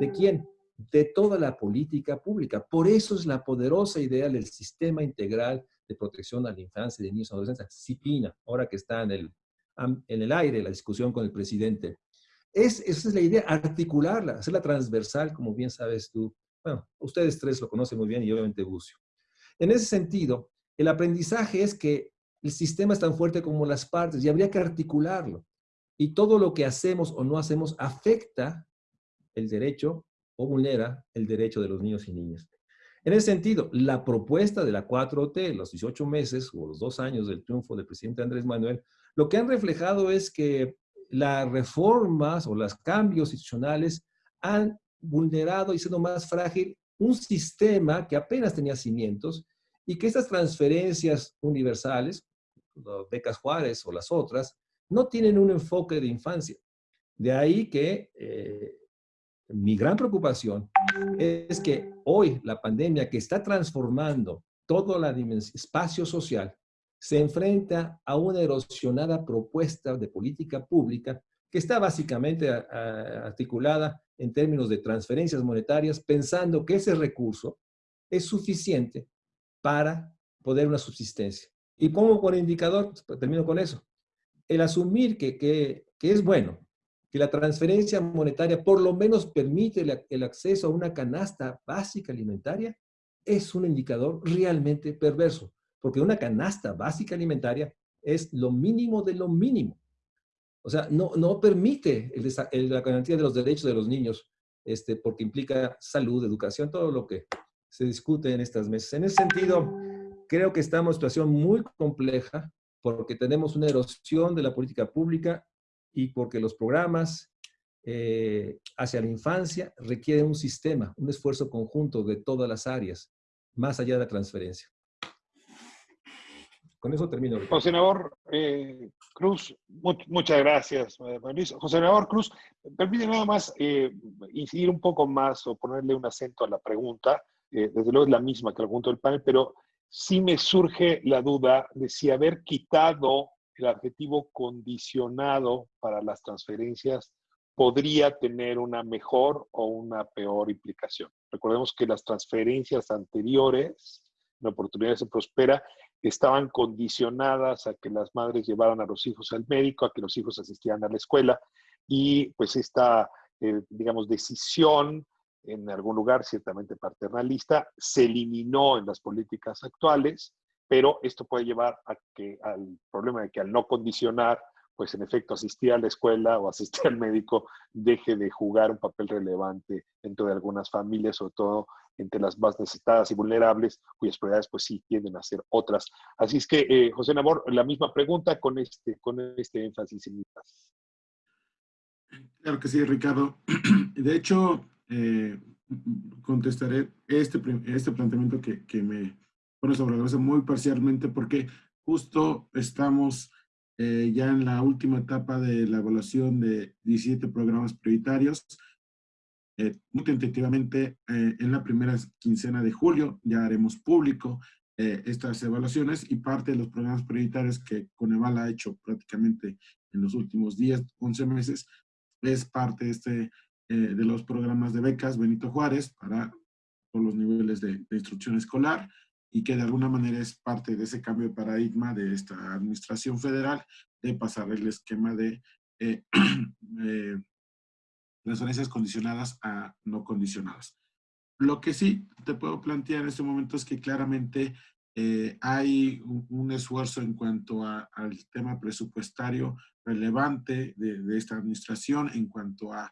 ¿De quién? De toda la política pública. Por eso es la poderosa idea del sistema integral de protección a la infancia de niños y adolescentes, CIPINA, ahora que está en el, en el aire la discusión con el presidente. Es, esa es la idea, articularla, hacerla transversal, como bien sabes tú. Bueno, ustedes tres lo conocen muy bien y obviamente Bucio. En ese sentido, el aprendizaje es que el sistema es tan fuerte como las partes y habría que articularlo y todo lo que hacemos o no hacemos afecta el derecho o vulnera el derecho de los niños y niñas. En ese sentido, la propuesta de la 4T, los 18 meses o los dos años del triunfo del presidente Andrés Manuel, lo que han reflejado es que las reformas o los cambios institucionales han vulnerado y sido más frágil un sistema que apenas tenía cimientos y que estas transferencias universales, las becas Juárez o las otras, no tienen un enfoque de infancia. De ahí que eh, mi gran preocupación es que hoy la pandemia que está transformando todo el espacio social se enfrenta a una erosionada propuesta de política pública que está básicamente articulada en términos de transferencias monetarias, pensando que ese recurso es suficiente para poder una subsistencia. Y pongo por indicador, pues, termino con eso, el asumir que, que, que es bueno que la transferencia monetaria por lo menos permite el acceso a una canasta básica alimentaria, es un indicador realmente perverso, porque una canasta básica alimentaria es lo mínimo de lo mínimo. O sea, no, no permite la garantía de los derechos de los niños, este, porque implica salud, educación, todo lo que se discute en estas mesas. En ese sentido, creo que estamos en una situación muy compleja porque tenemos una erosión de la política pública y porque los programas eh, hacia la infancia requieren un sistema, un esfuerzo conjunto de todas las áreas, más allá de la transferencia. Con eso termino. José Nabor eh, Cruz, muchas gracias, Luis. José Nabor Cruz, permíteme nada más eh, incidir un poco más o ponerle un acento a la pregunta. Eh, desde luego es la misma que el punto del panel, pero sí me surge la duda de si haber quitado el adjetivo condicionado para las transferencias podría tener una mejor o una peor implicación. Recordemos que las transferencias anteriores, la oportunidad se prospera, estaban condicionadas a que las madres llevaran a los hijos al médico, a que los hijos asistieran a la escuela y pues esta, eh, digamos, decisión en algún lugar ciertamente paternalista se eliminó en las políticas actuales, pero esto puede llevar al problema de que al no condicionar pues en efecto asistir a la escuela o asistir al médico deje de jugar un papel relevante dentro de algunas familias, sobre todo entre las más necesitadas y vulnerables, cuyas prioridades pues sí tienden a ser otras. Así es que, eh, José Nabor, la misma pregunta con este, con este énfasis en Claro que sí, Ricardo. De hecho, eh, contestaré este, este planteamiento que, que me pone sobre la mesa muy parcialmente porque justo estamos eh, ya en la última etapa de la evaluación de 17 programas prioritarios. Eh, muy tentativamente, eh, en la primera quincena de julio ya haremos público estas evaluaciones y parte de los programas prioritarios que Coneval ha hecho prácticamente en los últimos 10, 11 meses, es parte este, de los programas de becas Benito Juárez para todos los niveles de, de instrucción escolar, y que de alguna manera es parte de ese cambio de paradigma de esta administración federal de pasar el esquema de eh, eh, transferencias condicionadas a no condicionadas. Lo que sí te puedo plantear en este momento es que claramente eh, hay un, esfuerzo en cuanto al tema presupuestario relevante de, esta administración en cuanto a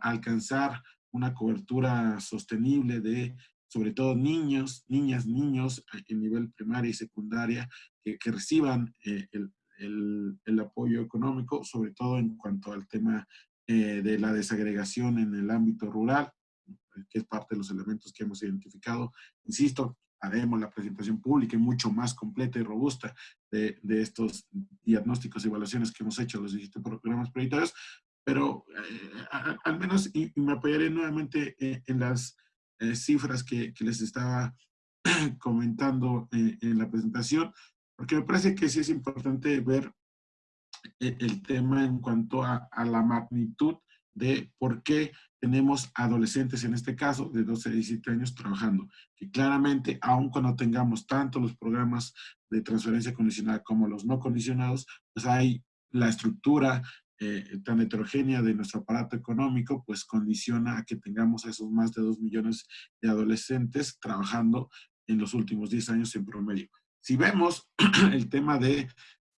alcanzar una cobertura sostenible de sobre todo niños, niñas, niños en nivel primaria y secundaria que, reciban eh, el, apoyo económico, sobre todo en cuanto al tema eh, de la desagregación en el ámbito rural, que es parte de los elementos que hemos identificado. Insisto, haremos la presentación pública y mucho más completa y robusta de, estos diagnósticos y evaluaciones que hemos hecho los 17 programas prioritarios, pero eh, al menos, y, me apoyaré nuevamente en las eh, cifras que, les estaba comentando eh, en la presentación, porque me parece que sí es importante ver eh, el tema en cuanto a, la magnitud de por qué tenemos adolescentes, en este caso, de 12 a 17 años trabajando. Que claramente, aun cuando tengamos tanto los programas de transferencia condicional como los no condicionados, pues hay la estructura eh, tan heterogénea de nuestro aparato económico, pues condiciona a que tengamos a esos más de 2 millones de adolescentes trabajando en los últimos 10 años en promedio. Si vemos el tema de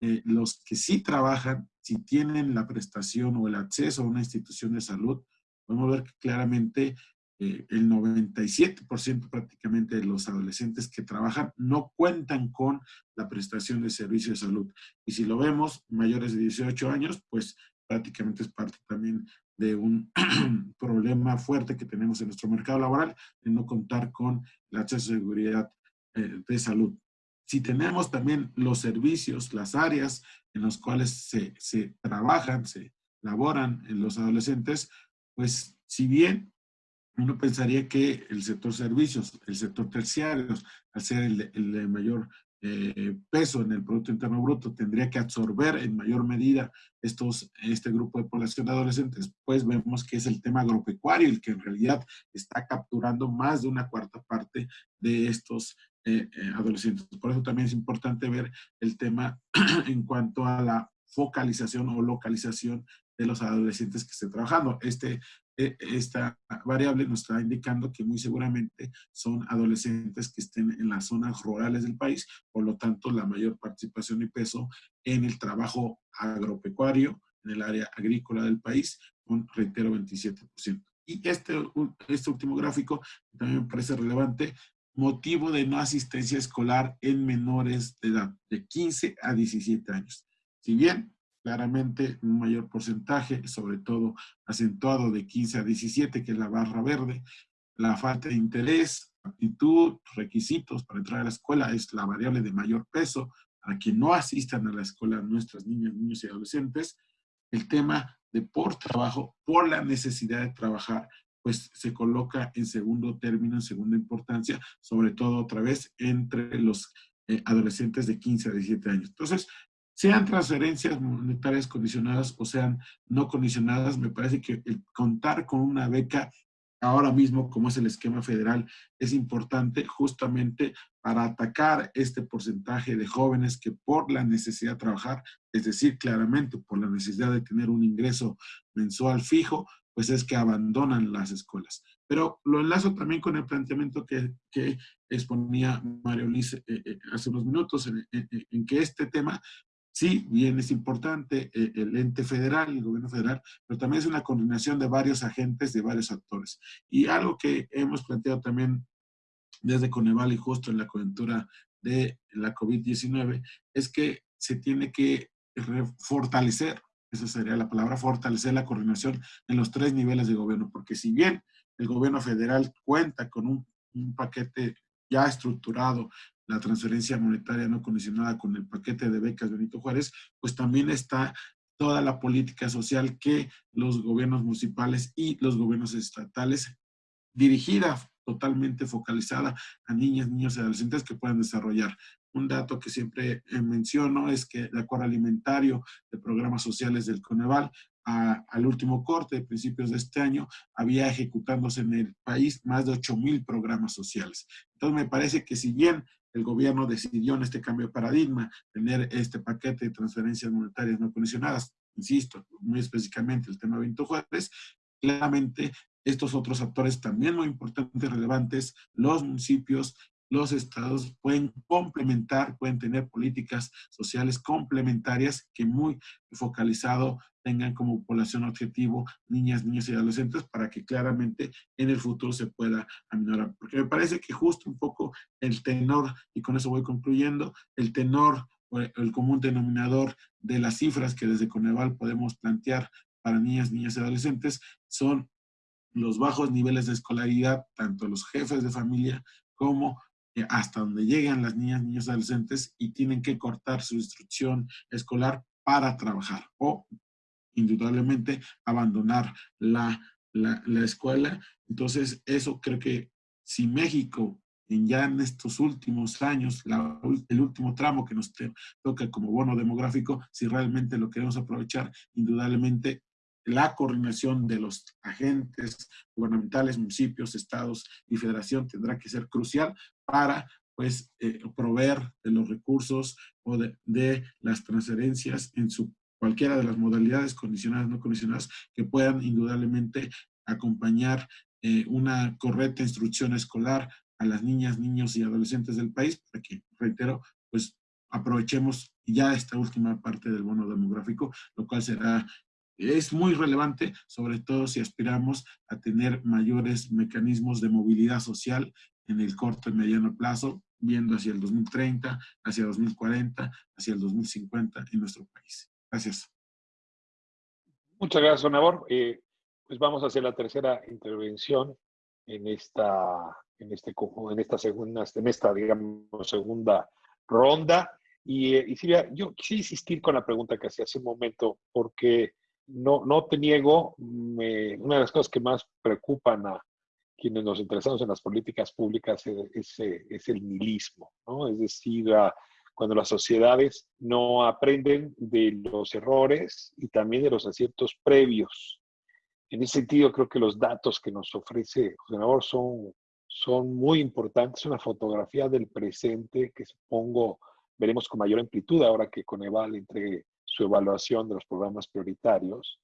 eh, los que sí trabajan, si tienen la prestación o el acceso a una institución de salud, podemos ver que claramente eh, el 97% prácticamente de los adolescentes que trabajan no cuentan con la prestación de servicio de salud. Y si lo vemos, mayores de 18 años, pues prácticamente es parte también de un problema fuerte que tenemos en nuestro mercado laboral, de no contar con la seguridad eh, de salud. Si tenemos también los servicios, las áreas en las cuales se, se trabajan, se laboran en los adolescentes, pues si bien uno pensaría que el sector servicios, el sector terciario, al ser el, el mayor eh, peso en el Producto Interno Bruto tendría que absorber en mayor medida estos, este grupo de población de adolescentes, pues vemos que es el tema agropecuario el que en realidad está capturando más de una cuarta parte de estos eh, eh, adolescentes. Por eso también es importante ver el tema en cuanto a la focalización o localización de los adolescentes que estén trabajando. Este esta variable nos está indicando que muy seguramente son adolescentes que estén en las zonas rurales del país, por lo tanto la mayor participación y peso en el trabajo agropecuario, en el área agrícola del país, con, reitero, 27%. Y este, este último gráfico también me parece relevante, motivo de no asistencia escolar en menores de edad, de 15 a 17 años. Si bien claramente un mayor porcentaje, sobre todo acentuado de 15 a 17, que es la barra verde. La falta de interés, aptitud, requisitos para entrar a la escuela es la variable de mayor peso para que no asistan a la escuela nuestras niñas, niños y adolescentes. El tema de por trabajo, por la necesidad de trabajar, pues se coloca en segundo término, en segunda importancia, sobre todo otra vez entre los eh, adolescentes de 15 a 17 años. Entonces, sean transferencias monetarias condicionadas o sean no condicionadas, me parece que el contar con una beca ahora mismo, como es el esquema federal, es importante justamente para atacar este porcentaje de jóvenes que por la necesidad de trabajar, es decir, claramente por la necesidad de tener un ingreso mensual fijo, pues es que abandonan las escuelas. Pero lo enlazo también con el planteamiento que, exponía Mario Liz eh, eh, hace unos minutos, en que este tema Sí, bien es importante eh, el ente federal, el gobierno federal, pero también es una coordinación de varios agentes, de varios actores. Y algo que hemos planteado también desde Coneval y justo en la coyuntura de la COVID-19 es que se tiene que fortalecer, esa sería la palabra, fortalecer la coordinación en los tres niveles de gobierno, porque si bien el gobierno federal cuenta con un, un paquete ya estructurado la transferencia monetaria no condicionada con el paquete de becas Benito Juárez, pues también está toda la política social que los gobiernos municipales y los gobiernos estatales dirigida totalmente focalizada a niñas, niños y adolescentes que puedan desarrollar. Un dato que siempre eh, menciono es que el acuerdo alimentario de programas sociales del Coneval al último corte de principios de este año, había ejecutándose en el país más de 8 mil programas sociales. Entonces me parece que si bien el gobierno decidió en este cambio de paradigma tener este paquete de transferencias monetarias no condicionadas, insisto, muy específicamente el tema de Benito Juárez, claramente estos otros actores también muy importantes, relevantes, los municipios, los estados pueden complementar, pueden tener políticas sociales complementarias que muy focalizado tengan como población objetivo niñas, niños y adolescentes para que claramente en el futuro se pueda aminorar. Porque me parece que justo un poco el tenor, y con eso voy concluyendo, el tenor o el común denominador de las cifras que desde Coneval podemos plantear para niñas, niñas y adolescentes son los bajos niveles de escolaridad, tanto los jefes de familia como hasta donde llegan las niñas, niños, adolescentes y tienen que cortar su instrucción escolar para trabajar o indudablemente abandonar la, la, escuela. Entonces, eso creo que si México en ya en estos últimos años, el último tramo que nos toca como bono demográfico, si realmente lo queremos aprovechar, indudablemente la coordinación de los agentes gubernamentales, municipios, estados y federación tendrá que ser crucial para pues eh, proveer de los recursos o de, las transferencias en su cualquiera de las modalidades condicionadas, no condicionadas, que puedan indudablemente acompañar eh, una correcta instrucción escolar a las niñas, niños y adolescentes del país, para que, reitero, pues aprovechemos ya esta última parte del bono demográfico, lo cual será es muy relevante, sobre todo si aspiramos a tener mayores mecanismos de movilidad social en el corto y mediano plazo, viendo hacia el 2030, hacia 2040, hacia el 2050 en nuestro país. Gracias. Muchas gracias, Nabor. Eh, pues vamos a hacer la tercera intervención en esta, en este, en esta segunda, en esta, digamos, segunda ronda. Y, eh, y Silvia, yo quisiera insistir con la pregunta que hacía hace un momento, porque no, no te niego, una de las cosas que más preocupan a quienes nos interesamos en las políticas públicas es, es, el nihilismo, ¿no? Es decir, cuando las sociedades no aprenden de los errores y también de los aciertos previos. En ese sentido, creo que los datos que nos ofrece José Nabor son, son muy importantes, una fotografía del presente que supongo veremos con mayor amplitud ahora que Coneval entre su evaluación de los programas prioritarios.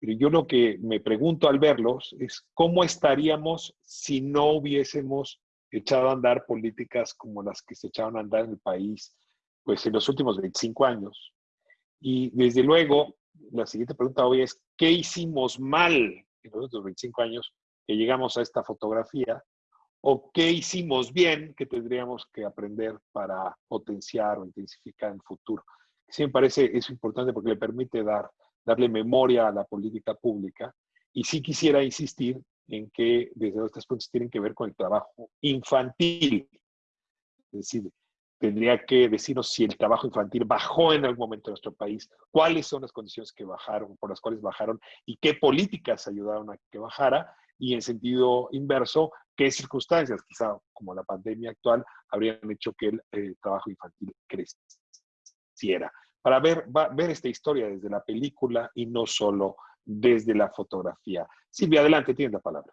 Yo lo que me pregunto al verlos es cómo estaríamos si no hubiésemos echado a andar políticas como las que se echaron a andar en el país pues en los últimos 25 años. Y desde luego, la siguiente pregunta hoy es, ¿qué hicimos mal en los últimos 25 años que llegamos a esta fotografía? ¿O qué hicimos bien que tendríamos que aprender para potenciar o intensificar en el futuro? Sí me parece eso importante porque le permite dar, darle memoria a la política pública. Y sí quisiera insistir en que desde tres puntos tienen que ver con el trabajo infantil. Es decir, tendría que decirnos si el trabajo infantil bajó en algún momento en nuestro país, cuáles son las condiciones que bajaron, por las cuales bajaron y qué políticas ayudaron a que bajara y en sentido inverso, qué circunstancias, quizá como la pandemia actual, habrían hecho que el eh, trabajo infantil creciera. Para ver, ver esta historia desde la película y no solo desde la fotografía. Silvia, adelante, tienes la palabra.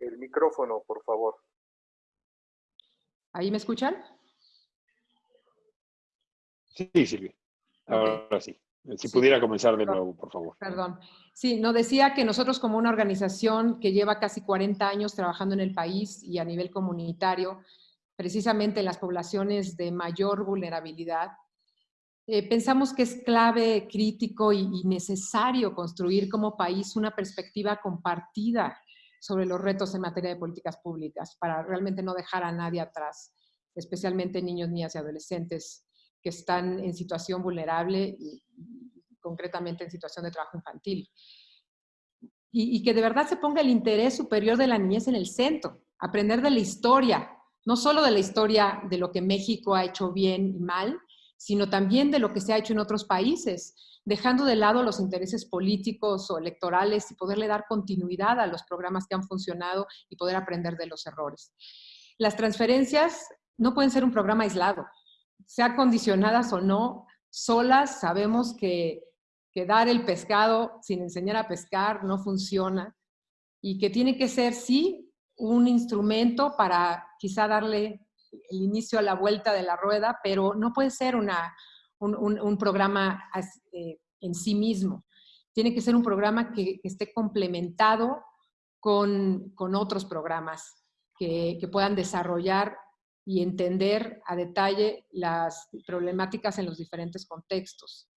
el micrófono, por favor. ¿Ahí me escuchan? Sí, Silvia. Ahora sí. Si pudiera comenzar de nuevo, por favor. Perdón. Sí, no decía que nosotros como una organización que lleva casi 40 años trabajando en el país y a nivel comunitario, precisamente en las poblaciones de mayor vulnerabilidad, eh, pensamos que es clave, crítico y, necesario construir como país una perspectiva compartida sobre los retos en materia de políticas públicas para realmente no dejar a nadie atrás, especialmente niños, niñas y adolescentes que están en situación vulnerable y concretamente en situación de trabajo infantil. Y, y, que de verdad se ponga el interés superior de la niñez en el centro, aprender de la historia, no solo de la historia de lo que México ha hecho bien y mal, sino también de lo que se ha hecho en otros países, dejando de lado los intereses políticos o electorales y poderle dar continuidad a los programas que han funcionado y poder aprender de los errores. Las transferencias no pueden ser un programa aislado, sea condicionadas o no, solas sabemos que, que dar el pescado sin enseñar a pescar no funciona y que tiene que ser, sí, un instrumento para quizá darle el inicio a la vuelta de la rueda, pero no puede ser una, un, programa eh, en sí mismo. Tiene que ser un programa que, esté complementado con, otros programas que, puedan desarrollar y entender a detalle las problemáticas en los diferentes contextos.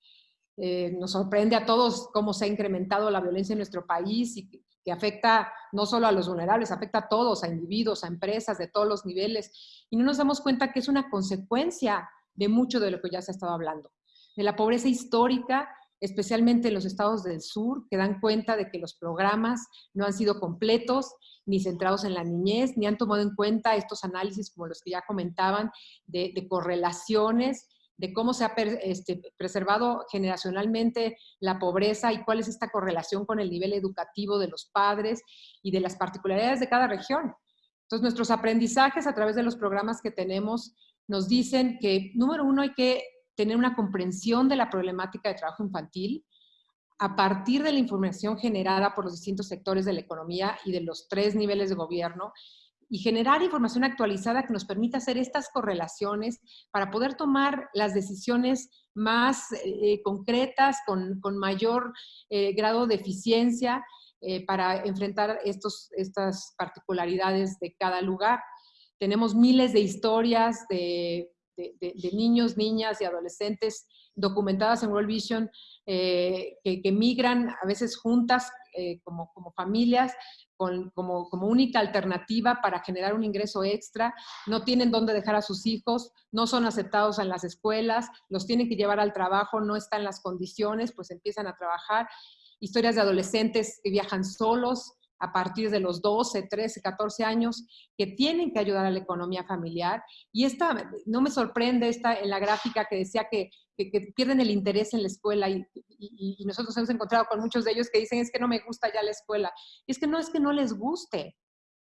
Eh, nos sorprende a todos cómo se ha incrementado la violencia en nuestro país y que, que, afecta no solo a los vulnerables, afecta a todos, a individuos, a empresas de todos los niveles. Y no nos damos cuenta que es una consecuencia de mucho de lo que ya se ha estado hablando, de la pobreza histórica, especialmente en los estados del sur, que dan cuenta de que los programas no han sido completos ni centrados en la niñez, ni han tomado en cuenta estos análisis como los que ya comentaban, de, correlaciones, de cómo se ha este, preservado generacionalmente la pobreza y cuál es esta correlación con el nivel educativo de los padres y de las particularidades de cada región. Entonces, nuestros aprendizajes a través de los programas que tenemos nos dicen que, número uno, hay que tener una comprensión de la problemática de trabajo infantil a partir de la información generada por los distintos sectores de la economía y de los tres niveles de gobierno y generar información actualizada que nos permita hacer estas correlaciones para poder tomar las decisiones más eh, concretas, con, mayor eh, grado de eficiencia eh, para enfrentar estos, estas particularidades de cada lugar. Tenemos miles de historias de, niños, niñas y adolescentes documentadas en World Vision eh, que, migran a veces juntas eh, como, familias, con, como, como, única alternativa para generar un ingreso extra, no tienen dónde dejar a sus hijos, no son aceptados en las escuelas, los tienen que llevar al trabajo, no están las condiciones, pues empiezan a trabajar. Historias de adolescentes que viajan solos, a partir de los 12, 13, 14 años que tienen que ayudar a la economía familiar. Y esta, no me sorprende esta en la gráfica que decía que, pierden el interés en la escuela y, y, nosotros hemos encontrado con muchos de ellos que dicen es que no me gusta ya la escuela. Y es que no es que no les guste,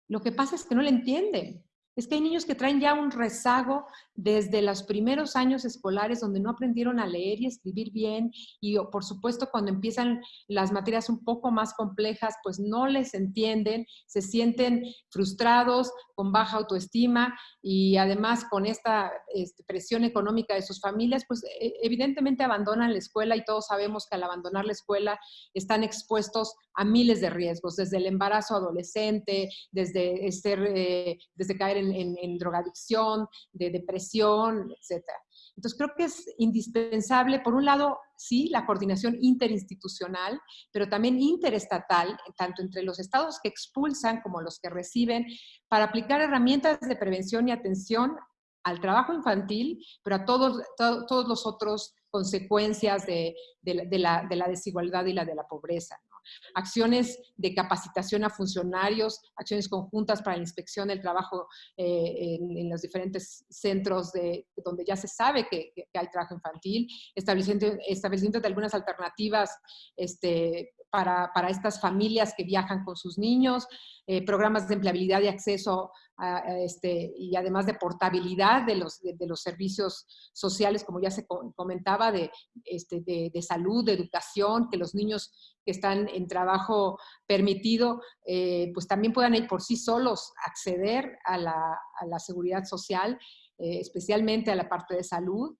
lo que pasa es que no le entienden es que hay niños que traen ya un rezago desde los primeros años escolares donde no aprendieron a leer y escribir bien y por supuesto cuando empiezan las materias un poco más complejas pues no les entienden, se sienten frustrados, con baja autoestima y además con esta este, presión económica de sus familias pues e, evidentemente abandonan la escuela y todos sabemos que al abandonar la escuela están expuestos a miles de riesgos, desde el embarazo adolescente, desde, ser, eh, desde caer drogadicción, de depresión, etc. Entonces creo que es indispensable, por un lado, sí, la coordinación interinstitucional, pero también interestatal, tanto entre los estados que expulsan como los que reciben, para aplicar herramientas de prevención y atención al trabajo infantil, pero a todos, todos los otros consecuencias de, la, de, la, desigualdad y la de la pobreza acciones de capacitación a funcionarios, acciones conjuntas para la inspección del trabajo eh, en, los diferentes centros de, donde ya se sabe que, hay trabajo infantil, estableciendo, establecimiento de algunas alternativas este, para, para, estas familias que viajan con sus niños, eh, programas de empleabilidad y acceso este, y además de portabilidad de los, de, los servicios sociales, como ya se comentaba, de, este, de, salud, de educación, que los niños que están en trabajo permitido, eh, pues también puedan ir por sí solos acceder a la, a la seguridad social, eh, especialmente a la parte de salud.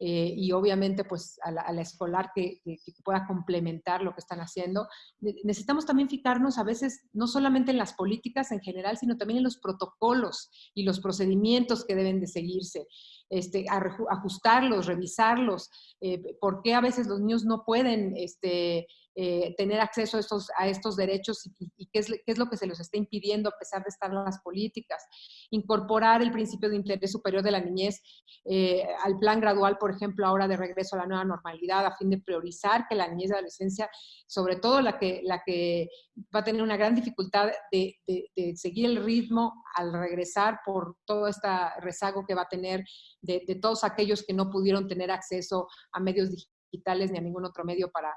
Eh, y obviamente pues a la, escolar que, pueda complementar lo que están haciendo. Necesitamos también fijarnos a veces no solamente en las políticas en general, sino también en los protocolos y los procedimientos que deben de seguirse, este, ajustarlos, revisarlos, eh, por qué a veces los niños no pueden este, eh, tener acceso a estos, a estos derechos y, qué, es, qué, es, lo que se les está impidiendo a pesar de estar en las políticas. Incorporar el principio de interés superior de la niñez eh, al plan gradual, por ejemplo, ahora de regreso a la nueva normalidad, a fin de priorizar que la niñez y adolescencia, sobre todo la que, la que va a tener una gran dificultad de, de, seguir el ritmo al regresar por todo este rezago que va a tener de, de todos aquellos que no pudieron tener acceso a medios digitales ni a ningún otro medio para,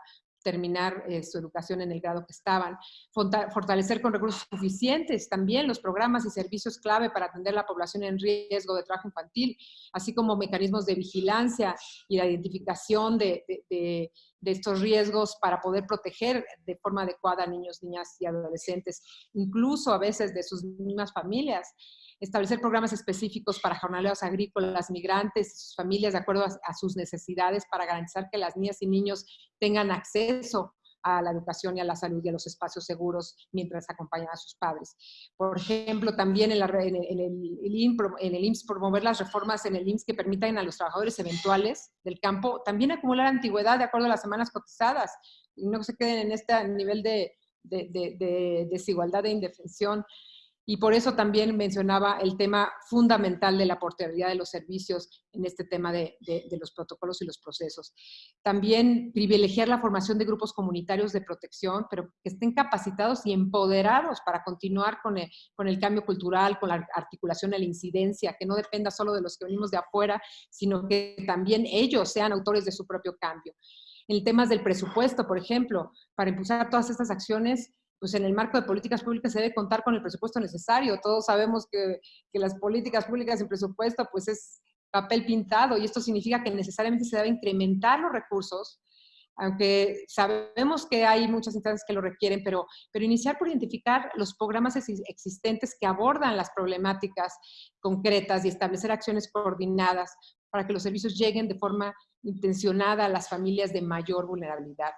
terminar eh, su educación en el grado que estaban. Fortalecer con recursos suficientes también los programas y servicios clave para atender la población en riesgo de trabajo infantil, así como mecanismos de vigilancia y de identificación de, de, de estos riesgos para poder proteger de forma adecuada a niños, niñas y adolescentes, incluso a veces de sus mismas familias. Establecer programas específicos para jornaleros agrícolas, migrantes y sus familias de acuerdo a, sus necesidades para garantizar que las niñas y niños tengan acceso a la educación y a la salud y a los espacios seguros mientras acompañan a sus padres. Por ejemplo, también en, el, en, el, IMSS promover las reformas en el IMSS que permitan a los trabajadores eventuales del campo también acumular antigüedad de acuerdo a las semanas cotizadas y no se queden en este nivel de, de, de desigualdad e indefensión y por eso también mencionaba el tema fundamental de la portabilidad de los servicios en este tema de, los protocolos y los procesos. También privilegiar la formación de grupos comunitarios de protección, pero que estén capacitados y empoderados para continuar con el, con el cambio cultural, con la articulación de la incidencia, que no dependa solo de los que venimos de afuera, sino que también ellos sean autores de su propio cambio. En temas del presupuesto, por ejemplo, para impulsar todas estas acciones, pues en el marco de políticas públicas se debe contar con el presupuesto necesario. Todos sabemos que, que las políticas públicas en presupuesto pues es papel pintado y esto significa que necesariamente se debe incrementar los recursos, aunque sabemos que hay muchas instancias que lo requieren, pero, pero iniciar por identificar los programas existentes que abordan las problemáticas concretas y establecer acciones coordinadas para que los servicios lleguen de forma intencionada a las familias de mayor vulnerabilidad.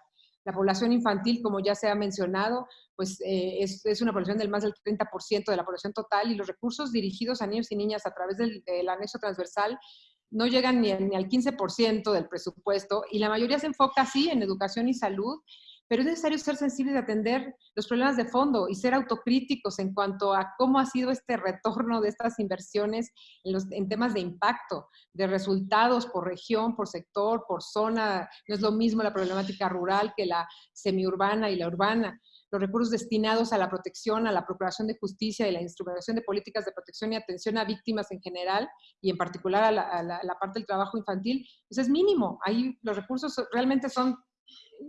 La población infantil, como ya se ha mencionado, pues eh, es, una población del más del 30% de la población total y los recursos dirigidos a niños y niñas a través del, anexo transversal no llegan ni, ni al 15% del presupuesto y la mayoría se enfoca, sí, en educación y salud, pero es necesario ser sensibles de atender los problemas de fondo y ser autocríticos en cuanto a cómo ha sido este retorno de estas inversiones en, los, en temas de impacto, de resultados por región, por sector, por zona. No es lo mismo la problemática rural que la semiurbana y la urbana los recursos destinados a la protección, a la procuración de justicia y la instrumentación de políticas de protección y atención a víctimas en general, y en particular a la, a la, a la parte del trabajo infantil, pues es mínimo. Ahí los recursos realmente son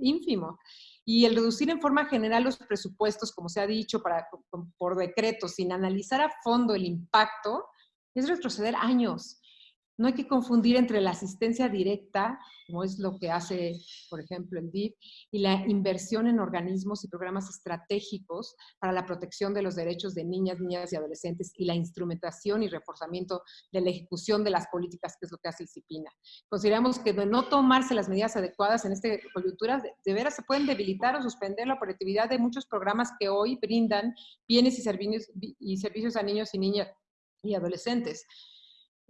ínfimos y el reducir en forma general los presupuestos, como se ha dicho, para, por decreto, sin analizar a fondo el impacto, es retroceder años. No hay que confundir entre la asistencia directa, como es lo que hace, por ejemplo, el DIF, y la inversión en organismos y programas estratégicos para la protección de los derechos de niñas, niñas y adolescentes y la instrumentación y reforzamiento de la ejecución de las políticas, que es lo que hace el CIPINA. Consideramos que de no tomarse las medidas adecuadas en esta coyuntura, de veras se pueden debilitar o suspender la operatividad de muchos programas que hoy brindan bienes y servicios, y servicios a niños y niñas y adolescentes.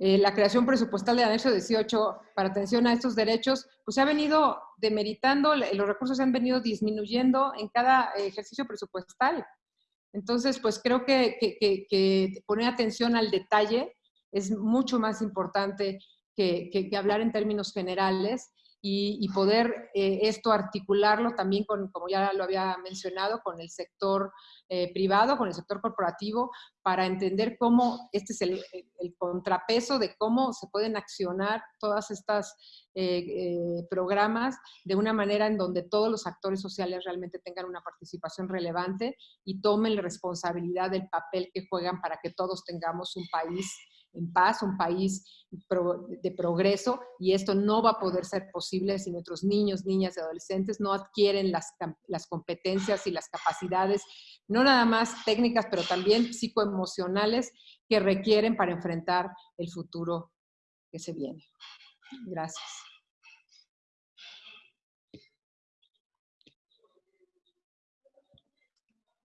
Eh, la creación presupuestal del anexo 18 para atención a estos derechos, pues se ha venido demeritando, los recursos se han venido disminuyendo en cada ejercicio presupuestal. Entonces, pues creo que, poner atención al detalle es mucho más importante que, hablar en términos generales y, poder eh, esto articularlo también con, como ya lo había mencionado, con el sector eh, privado, con el sector corporativo, para entender cómo este es el, el contrapeso de cómo se pueden accionar todas estas eh, eh, programas de una manera en donde todos los actores sociales realmente tengan una participación relevante y tomen la responsabilidad del papel que juegan para que todos tengamos un país en paz, un país de progreso, y esto no va a poder ser posible si nuestros niños, niñas y adolescentes. No adquieren las, las competencias y las capacidades, no nada más técnicas, pero también psicoemocionales que requieren para enfrentar el futuro que se viene. Gracias.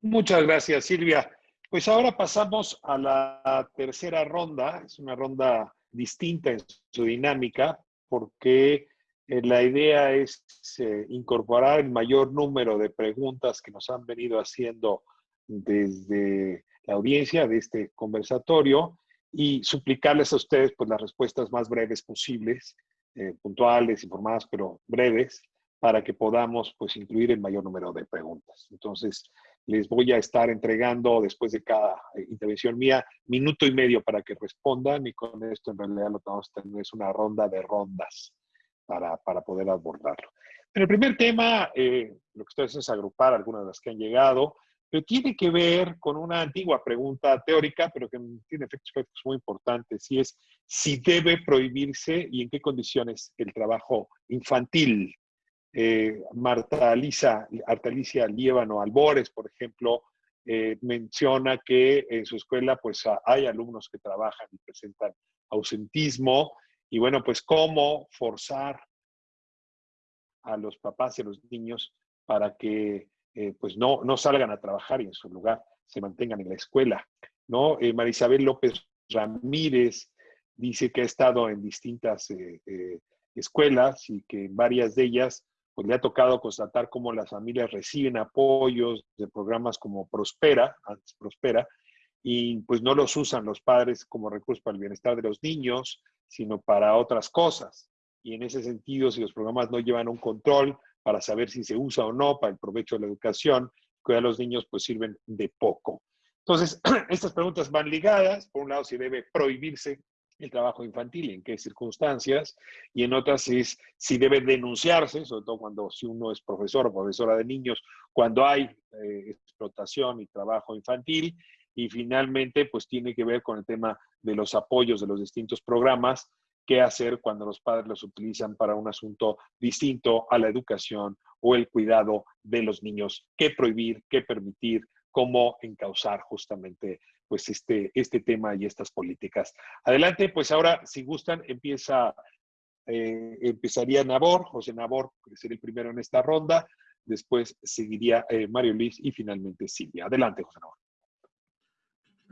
Muchas gracias, Silvia. Pues ahora pasamos a la tercera ronda. Es una ronda distinta en su dinámica porque eh, la idea es eh, incorporar el mayor número de preguntas que nos han venido haciendo desde la audiencia de este conversatorio y suplicarles a ustedes pues, las respuestas más breves posibles, eh, puntuales, informadas, pero breves, para que podamos pues, incluir el mayor número de preguntas. Entonces, les voy a estar entregando después de cada eh, intervención mía minuto y medio para que respondan y con esto en realidad lo que vamos a tener es una ronda de rondas para, para poder abordarlo. Pero el primer tema, eh, lo que estoy haciendo es agrupar algunas de las que han llegado, pero tiene que ver con una antigua pregunta teórica, pero que tiene efectos muy importantes, y es si debe prohibirse y en qué condiciones el trabajo infantil. Eh, Marta Alicia, Alicia Liévano Albores, por ejemplo, eh, menciona que en su escuela pues hay alumnos que trabajan y presentan ausentismo y bueno, pues cómo forzar a los papás y a los niños para que eh, pues no, no salgan a trabajar y en su lugar se mantengan en la escuela. ¿no? Marisabel López Ramírez dice que ha estado en distintas escuelas y que en varias de ellas pues le ha tocado constatar cómo las familias reciben apoyos de programas como Prospera, antes Prospera, y pues no los usan los padres como recursos para el bienestar de los niños, sino para otras cosas. Y en ese sentido, si los programas no llevan un control para saber si se usa o no para el provecho de la educación, cuidar a los niños pues sirven de poco. Entonces, estas preguntas van ligadas. Por un lado, si debe prohibirse el trabajo infantil, en qué circunstancias, y en otras es si debe denunciarse, sobre todo cuando si uno es profesor o profesora de niños, cuando hay eh, explotación y trabajo infantil, y finalmente pues tiene que ver con el tema de los apoyos de los distintos programas, qué hacer cuando los padres los utilizan para un asunto distinto a la educación o el cuidado de los niños, qué prohibir, qué permitir, cómo encauzar justamente pues este, este tema y estas políticas. Adelante, pues ahora, si gustan, empieza, eh, empezaría Nabor, José Nabor, que sería el primero en esta ronda, después seguiría eh, Mario Luis y finalmente Silvia. Adelante, José Nabor.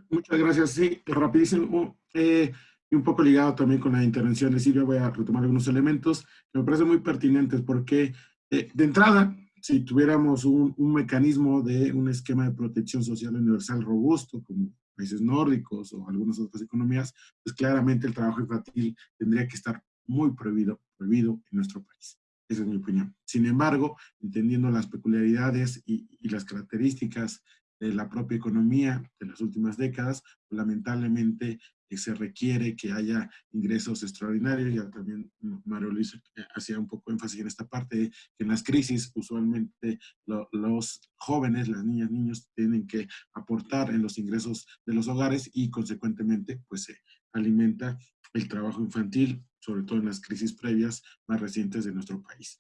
Muchas gracias. Sí, rapidísimo. Eh, Y un poco ligado también con la intervención de Silvia, voy a retomar algunos elementos que me parecen muy pertinentes porque eh, de entrada, si tuviéramos un, un, mecanismo de un esquema de protección social universal robusto, como países nórdicos o algunas otras economías, pues claramente el trabajo infantil tendría que estar muy prohibido, prohibido en nuestro país. Esa es mi opinión. Sin embargo, entendiendo las peculiaridades y, y las características de la propia economía de las últimas décadas, lamentablemente se requiere que haya ingresos extraordinarios, ya también Mario Luis eh, hacía un poco énfasis en esta parte, que en las crisis usualmente los jóvenes, las niñas, niños tienen que aportar en los ingresos de los hogares y consecuentemente pues se alimenta el trabajo infantil, sobre todo en las crisis previas más recientes de nuestro país.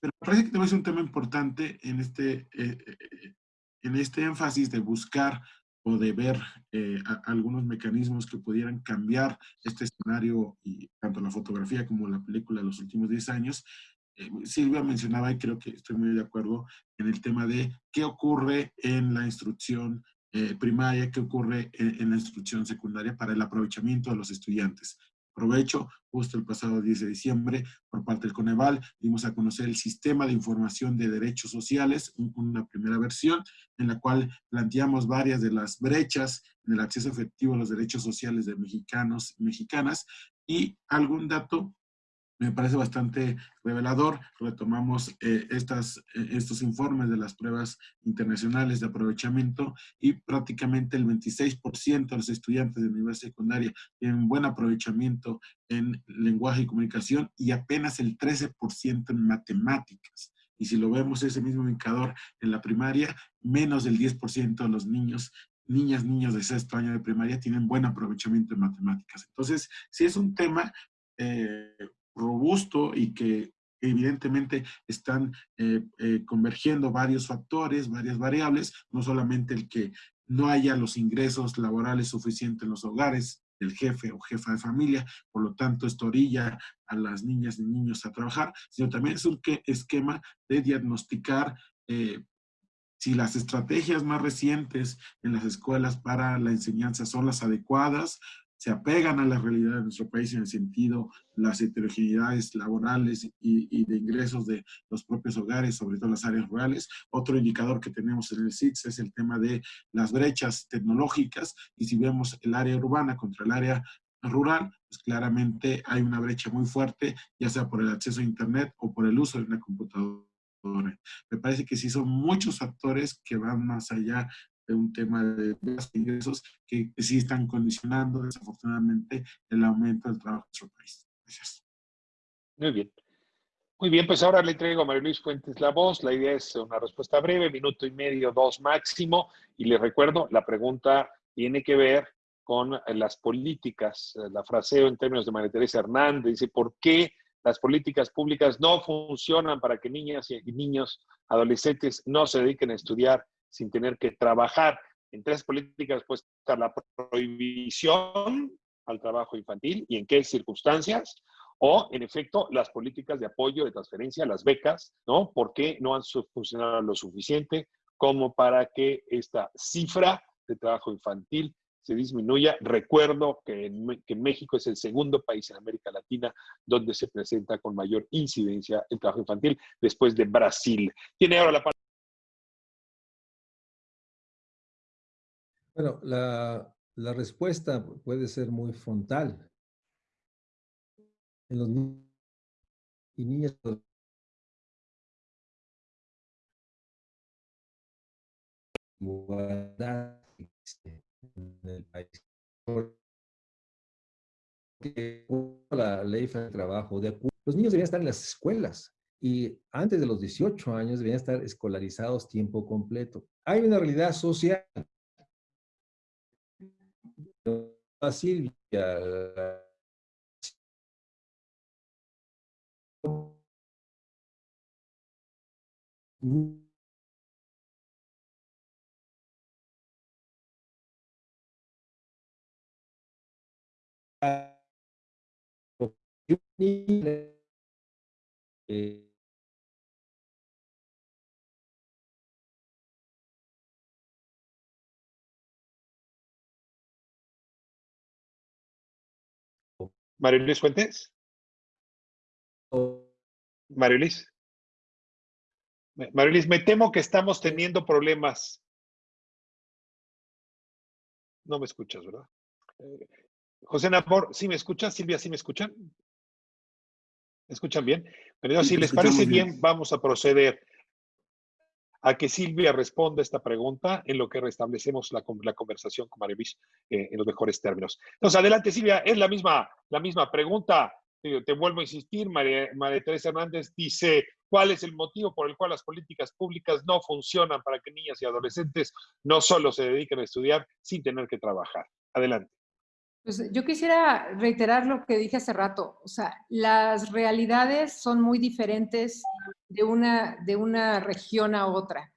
Pero parece que también es un tema importante en este eh, en este énfasis de buscar o de ver eh, algunos mecanismos que pudieran cambiar este escenario, y tanto la fotografía como la película de los últimos 10 años, eh, Silvia mencionaba, y creo que estoy muy de acuerdo, en el tema de qué ocurre en la instrucción eh, primaria, qué ocurre en, la instrucción secundaria para el aprovechamiento de los estudiantes. Aprovecho, justo el pasado 10 de diciembre, por parte del Coneval, dimos a conocer el Sistema de Información de Derechos Sociales, una primera versión, en la cual planteamos varias de las brechas en el acceso efectivo a los derechos sociales de mexicanos y mexicanas, y algún dato me parece bastante revelador. Retomamos eh, estas, eh, estos informes de las pruebas internacionales de aprovechamiento y prácticamente el 26% de los estudiantes de nivel secundaria tienen buen aprovechamiento en lenguaje y comunicación y apenas el 13% en matemáticas. Y si lo vemos ese mismo indicador en la primaria, menos del 10% de los niños niñas, niños de sexto año de primaria tienen buen aprovechamiento en matemáticas. Entonces, si es un tema eh, robusto y que evidentemente están eh, eh, convergiendo varios factores, varias variables, no solamente el que no haya los ingresos laborales suficientes en los hogares del jefe o jefa de familia, por lo tanto esto orilla a las niñas y niños a trabajar, sino también es un esquema de diagnosticar eh, si las estrategias más recientes en las escuelas para la enseñanza son las adecuadas se apegan a la realidad de nuestro país en el sentido las heterogeneidades laborales y, de ingresos de los propios hogares, sobre todo las áreas rurales. Otro indicador que tenemos en el CITS es el tema de las brechas tecnológicas y si vemos el área urbana contra el área rural, pues claramente hay una brecha muy fuerte, ya sea por el acceso a Internet o por el uso de una computadora. Me parece que sí son muchos factores que van más allá un tema de ingresos que, sí están condicionando desafortunadamente el aumento del trabajo en nuestro país. Gracias. Muy bien. Muy bien, pues ahora le entrego a María Luis Fuentes la voz. La idea es una respuesta breve, minuto y medio, dos máximo. Y le recuerdo, la pregunta tiene que ver con las políticas. La fraseo en términos de María Teresa Hernández dice, ¿por qué las políticas públicas no funcionan para que niñas y niños, adolescentes no se dediquen a estudiar sin tener que trabajar. En tres políticas puede estar la prohibición al trabajo infantil y en qué circunstancias, o en efecto las políticas de apoyo, de transferencia, las becas, ¿no? ¿Por qué no han funcionado lo suficiente como para que esta cifra de trabajo infantil se disminuya. Recuerdo que, que, México es el segundo país en América Latina donde se presenta con mayor incidencia el trabajo infantil después de Brasil. Tiene ahora la Bueno, la, la respuesta puede ser muy frontal. En los niños y niñas en el país. Porque la ley de trabajo, de los niños deberían estar en las escuelas y antes de los 18 años deberían estar escolarizados tiempo completo. Hay una realidad social a Silvia. Eh, María Luis Fuentes. María Luis. María Luis, me temo que estamos teniendo problemas. No me escuchas, ¿verdad? Eh, José Napor, ¿sí me escuchas? Silvia, ¿sí me escuchan? ¿Me escuchan bien? Pero si les parece bien, vamos a proceder a que Silvia responda esta pregunta en lo que restablecemos la, la conversación con María Luis eh, en los mejores términos. Entonces, adelante, Silvia, es la misma, la misma pregunta. Te, vuelvo a insistir, María, María Teresa Hernández dice, ¿cuál es el motivo por el cual las políticas públicas no funcionan para que niñas y adolescentes no solo se dediquen a estudiar sin tener que trabajar? Adelante. Pues yo quisiera reiterar lo que dije hace rato. O sea, las realidades son muy diferentes de una, de una región a otra.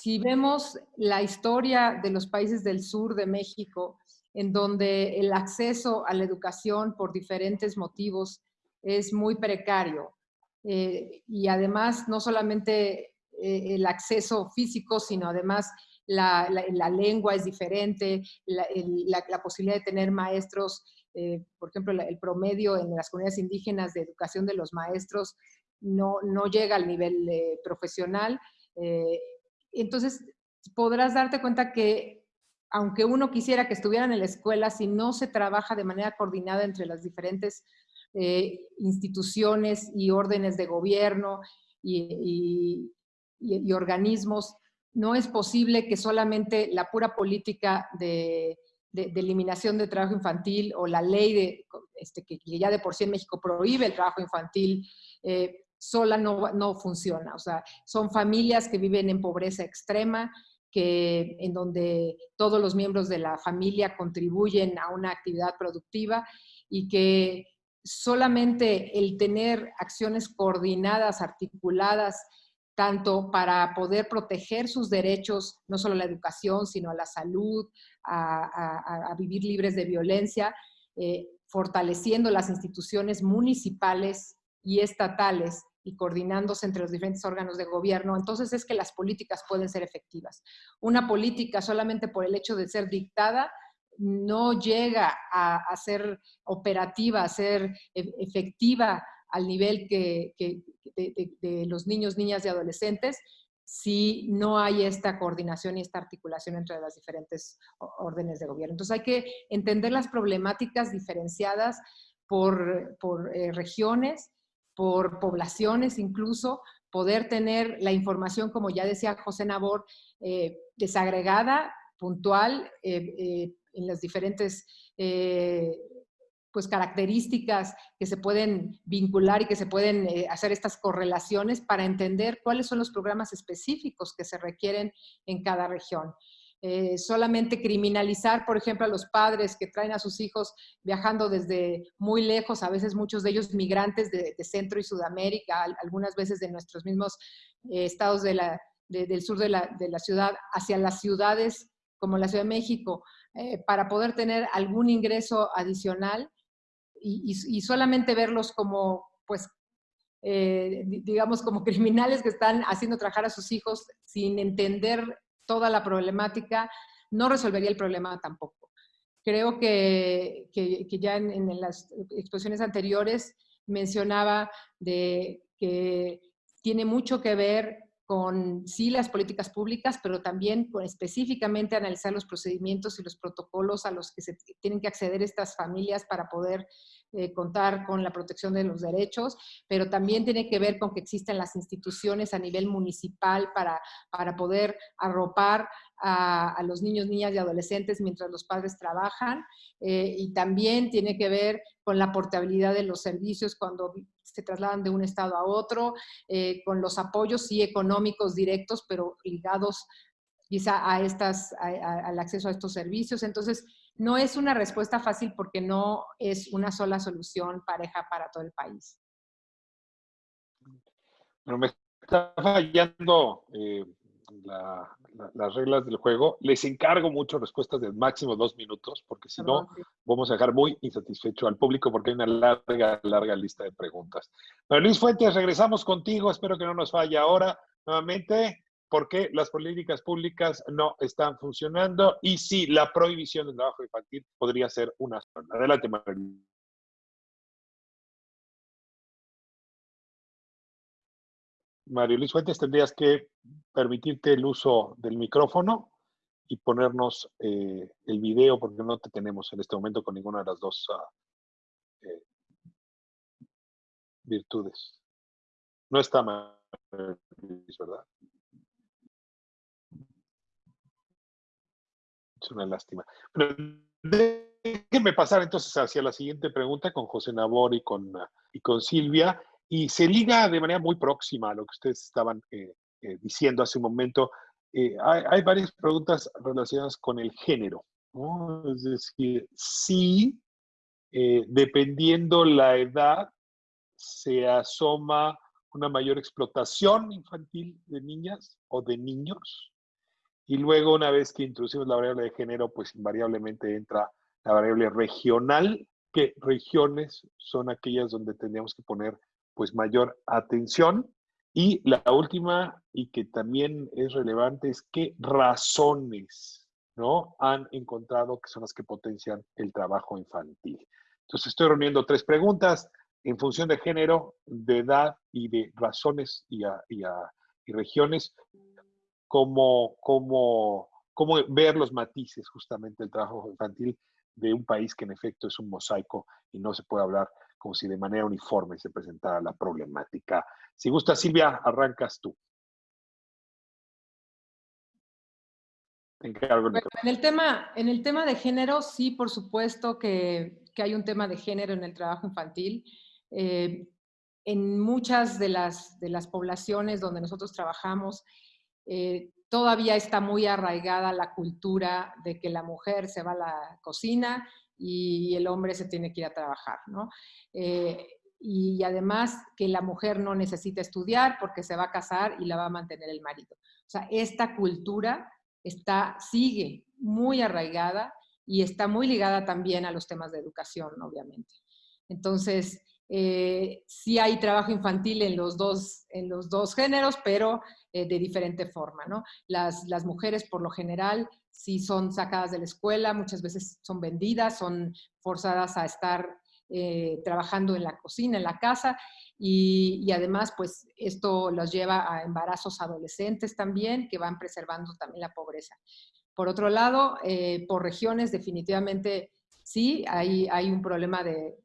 Si vemos la historia de los países del sur de México, en donde el acceso a la educación por diferentes motivos es muy precario, eh, y además no solamente eh, el acceso físico, sino además la, lengua es diferente, la, posibilidad de tener maestros, eh, por ejemplo, el promedio en las comunidades indígenas de educación de los maestros no, no llega al nivel eh, profesional. Eh, entonces, podrás darte cuenta que aunque uno quisiera que estuvieran en la escuela, si no se trabaja de manera coordinada entre las diferentes instituciones y órdenes de gobierno y, y organismos, no es posible que solamente la pura política de, eliminación de trabajo infantil o la ley de, este, que ya de por sí en México prohíbe el trabajo infantil, eh, sola no, no funciona. O sea, son familias que viven en pobreza extrema, que, en donde todos los miembros de la familia contribuyen a una actividad productiva y que solamente el tener acciones coordinadas, articuladas, tanto para poder proteger sus derechos, no solo a la educación, sino a la salud, a, vivir libres de violencia, eh, fortaleciendo las instituciones municipales y estatales y coordinándose entre los diferentes órganos de gobierno, entonces es que las políticas pueden ser efectivas. Una política solamente por el hecho de ser dictada no llega a, ser operativa, a ser e, efectiva al nivel que, de, los niños, niñas y adolescentes si no hay esta coordinación y esta articulación entre las diferentes órdenes de gobierno. Entonces hay que entender las problemáticas diferenciadas por, eh, regiones, por poblaciones incluso, poder tener la información, como ya decía José Nabor, eh, desagregada, puntual, eh, en las diferentes pues características que se pueden vincular y que se pueden eh, hacer estas correlaciones para entender cuáles son los programas específicos que se requieren en cada región. Eh, solamente criminalizar, por ejemplo, a los padres que traen a sus hijos viajando desde muy lejos, a veces muchos de ellos migrantes de, Centro y Sudamérica, algunas veces de nuestros mismos eh, estados de la, del sur de la, de la, ciudad, hacia las ciudades como la Ciudad de México, para poder tener algún ingreso adicional, y, solamente verlos como, pues, eh, digamos, como criminales que están haciendo trabajar a sus hijos sin entender toda la problemática, no resolvería el problema tampoco. Creo que, que, ya en, en, las exposiciones anteriores mencionaba de que tiene mucho que ver con sí las políticas públicas, pero también con específicamente analizar los procedimientos y los protocolos a los que se tienen que acceder estas familias para poder eh, contar con la protección de los derechos, pero también tiene que ver con que existen las instituciones a nivel municipal para, para poder arropar a, los niños, niñas y adolescentes mientras los padres trabajan, eh, y también tiene que ver con la portabilidad de los servicios cuando se trasladan de un estado a otro, eh, con los apoyos sí económicos directos, pero ligados quizá a estas, al acceso a estos servicios. Entonces, no es una respuesta fácil porque no es una sola solución pareja para todo el país. Bueno, me está fallando eh, las reglas del juego. Les encargo mucho respuestas de máximo dos minutos, porque si no, ah, vamos a dejar muy insatisfecho al público porque hay una larga, larga lista de preguntas. Pero Luis Fuentes, regresamos contigo. Espero que no nos falle ahora nuevamente porque las políticas públicas no están funcionando y si sí, la prohibición del trabajo infantil podría ser una zona. Adelante, María. Mario Luis Fuentes, tendrías que permitirte el uso del micrófono y ponernos eh, el video porque no te tenemos en este momento con ninguna de las dos ah, eh, virtudes. No está mal, ¿verdad? Es una lástima. déjenme pasar entonces hacia la siguiente pregunta con José Nabor y con, y con Silvia, y se liga de manera muy próxima a lo que ustedes estaban eh, eh, diciendo hace un momento. Eh, hay, varias preguntas relacionadas con el género. Es decir, sí, dependiendo la edad, se asoma una mayor explotación infantil de niñas o de niños. Y luego, una vez que introducimos la variable de género, pues invariablemente entra la variable regional, que regiones son aquellas donde tendríamos que poner pues mayor atención. Y la última, y que también es relevante, es qué razones ¿no? han encontrado que son las que potencian el trabajo infantil. Entonces estoy reuniendo tres preguntas en función de género, de edad y de razones y, y, regiones, cómo, cómo, cómo ver los matices justamente del trabajo infantil de un país que en efecto es un mosaico y no se puede hablar como si de manera uniforme se presentara la problemática. Si gusta, Silvia, arrancas tú. En el, tema, en el tema de género, sí, por supuesto que, hay un tema de género en el trabajo infantil. Eh, en muchas de las, de las poblaciones donde nosotros trabajamos, eh, todavía está muy arraigada la cultura de que la mujer se va a la cocina y el hombre se tiene que ir a trabajar, ¿no? Eh, y además que la mujer no necesita estudiar porque se va a casar y la va a mantener el marido. O sea, esta cultura está, sigue muy arraigada y está muy ligada también a los temas de educación, obviamente. Entonces, eh, sí hay trabajo infantil en los dos, en los dos géneros, pero eh, de diferente forma, ¿no? Las, las mujeres, por lo general, si son sacadas de la escuela, muchas veces son vendidas, son forzadas a estar eh, trabajando en la cocina, en la casa, y, además, pues esto los lleva a embarazos adolescentes también, que van preservando también la pobreza. Por otro lado, eh, por regiones definitivamente sí, hay, hay un problema de,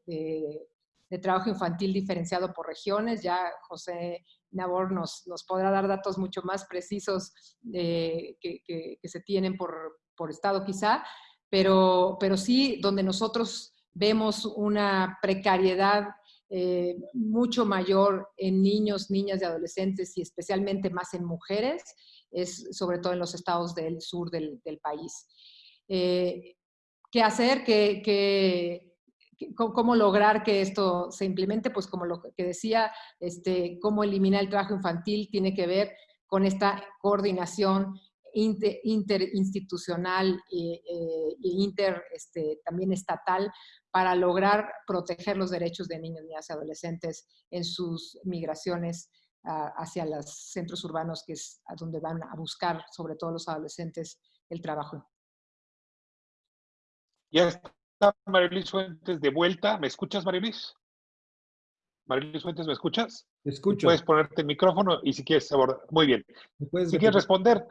trabajo infantil diferenciado por regiones. Ya José Nabor nos, nos podrá dar datos mucho más precisos eh, que, se tienen por, por, estado quizá, pero, pero sí donde nosotros vemos una precariedad eh, mucho mayor en niños, niñas y adolescentes y especialmente más en mujeres, es sobre todo en los estados del sur del, país. Eh, ¿Qué hacer? ¿Qué, qué, cómo lograr que esto se implemente, pues como lo que decía, este, cómo eliminar el trabajo infantil tiene que ver con esta coordinación interinstitucional e, inter, este, también estatal para lograr proteger los derechos de niños, niñas y adolescentes en sus migraciones hacia los centros urbanos, que es donde van a buscar, sobre todo los adolescentes, el trabajo. Ya Marilis Fuentes de vuelta. ¿Me escuchas, Marilis? Marilis Fuentes, ¿me escuchas? Te escucho. Puedes ponerte el micrófono y si quieres abordar. Muy bien. Si quieres responder,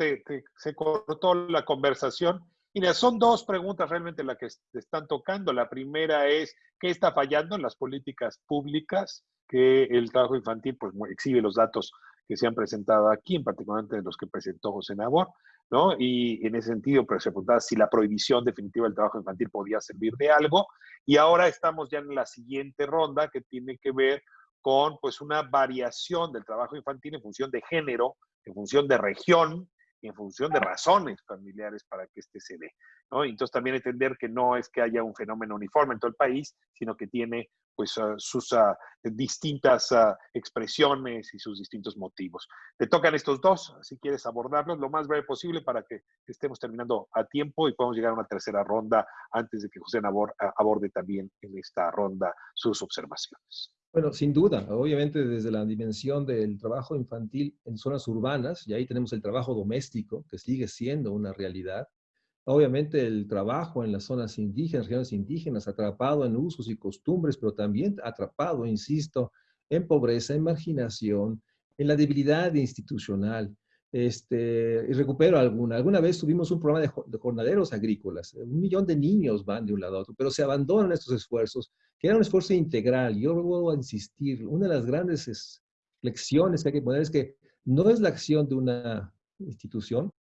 se cortó la conversación. Mira, son dos preguntas realmente las que te están tocando. La primera es, ¿qué está fallando en las políticas públicas? Que el trabajo infantil pues, exhibe los datos que se han presentado aquí, en particular de los que presentó José Nabor. ¿No? Y en ese sentido, pues, se preguntaba si la prohibición definitiva del trabajo infantil podía servir de algo. Y ahora estamos ya en la siguiente ronda que tiene que ver con pues una variación del trabajo infantil en función de género, en función de región, y en función de razones familiares para que este se dé. ¿no? Entonces también entender que no es que haya un fenómeno uniforme en todo el país, sino que tiene pues ah, sus ah, distintas ah, expresiones y sus distintos motivos. Te tocan estos dos, si quieres abordarlos lo más breve posible para que estemos terminando a tiempo y podamos llegar a una tercera ronda antes de que José Nabor aborde también en esta ronda sus observaciones. Bueno, sin duda, obviamente desde la dimensión del trabajo infantil en zonas urbanas, y ahí tenemos el trabajo doméstico, que sigue siendo una realidad, Obviamente el trabajo en las zonas indígenas, regiones indígenas, atrapado en usos y costumbres, pero también atrapado, insisto, en pobreza, en marginación, en la debilidad institucional. Este, y recupero alguna. Alguna vez tuvimos un programa de, jornaderos agrícolas. Un millón de niños van de un lado a otro, pero se abandonan estos esfuerzos, que era un esfuerzo integral. Yo vuelvo a insistir, una de las grandes lecciones que hay que poner es que no es la acción de una institución,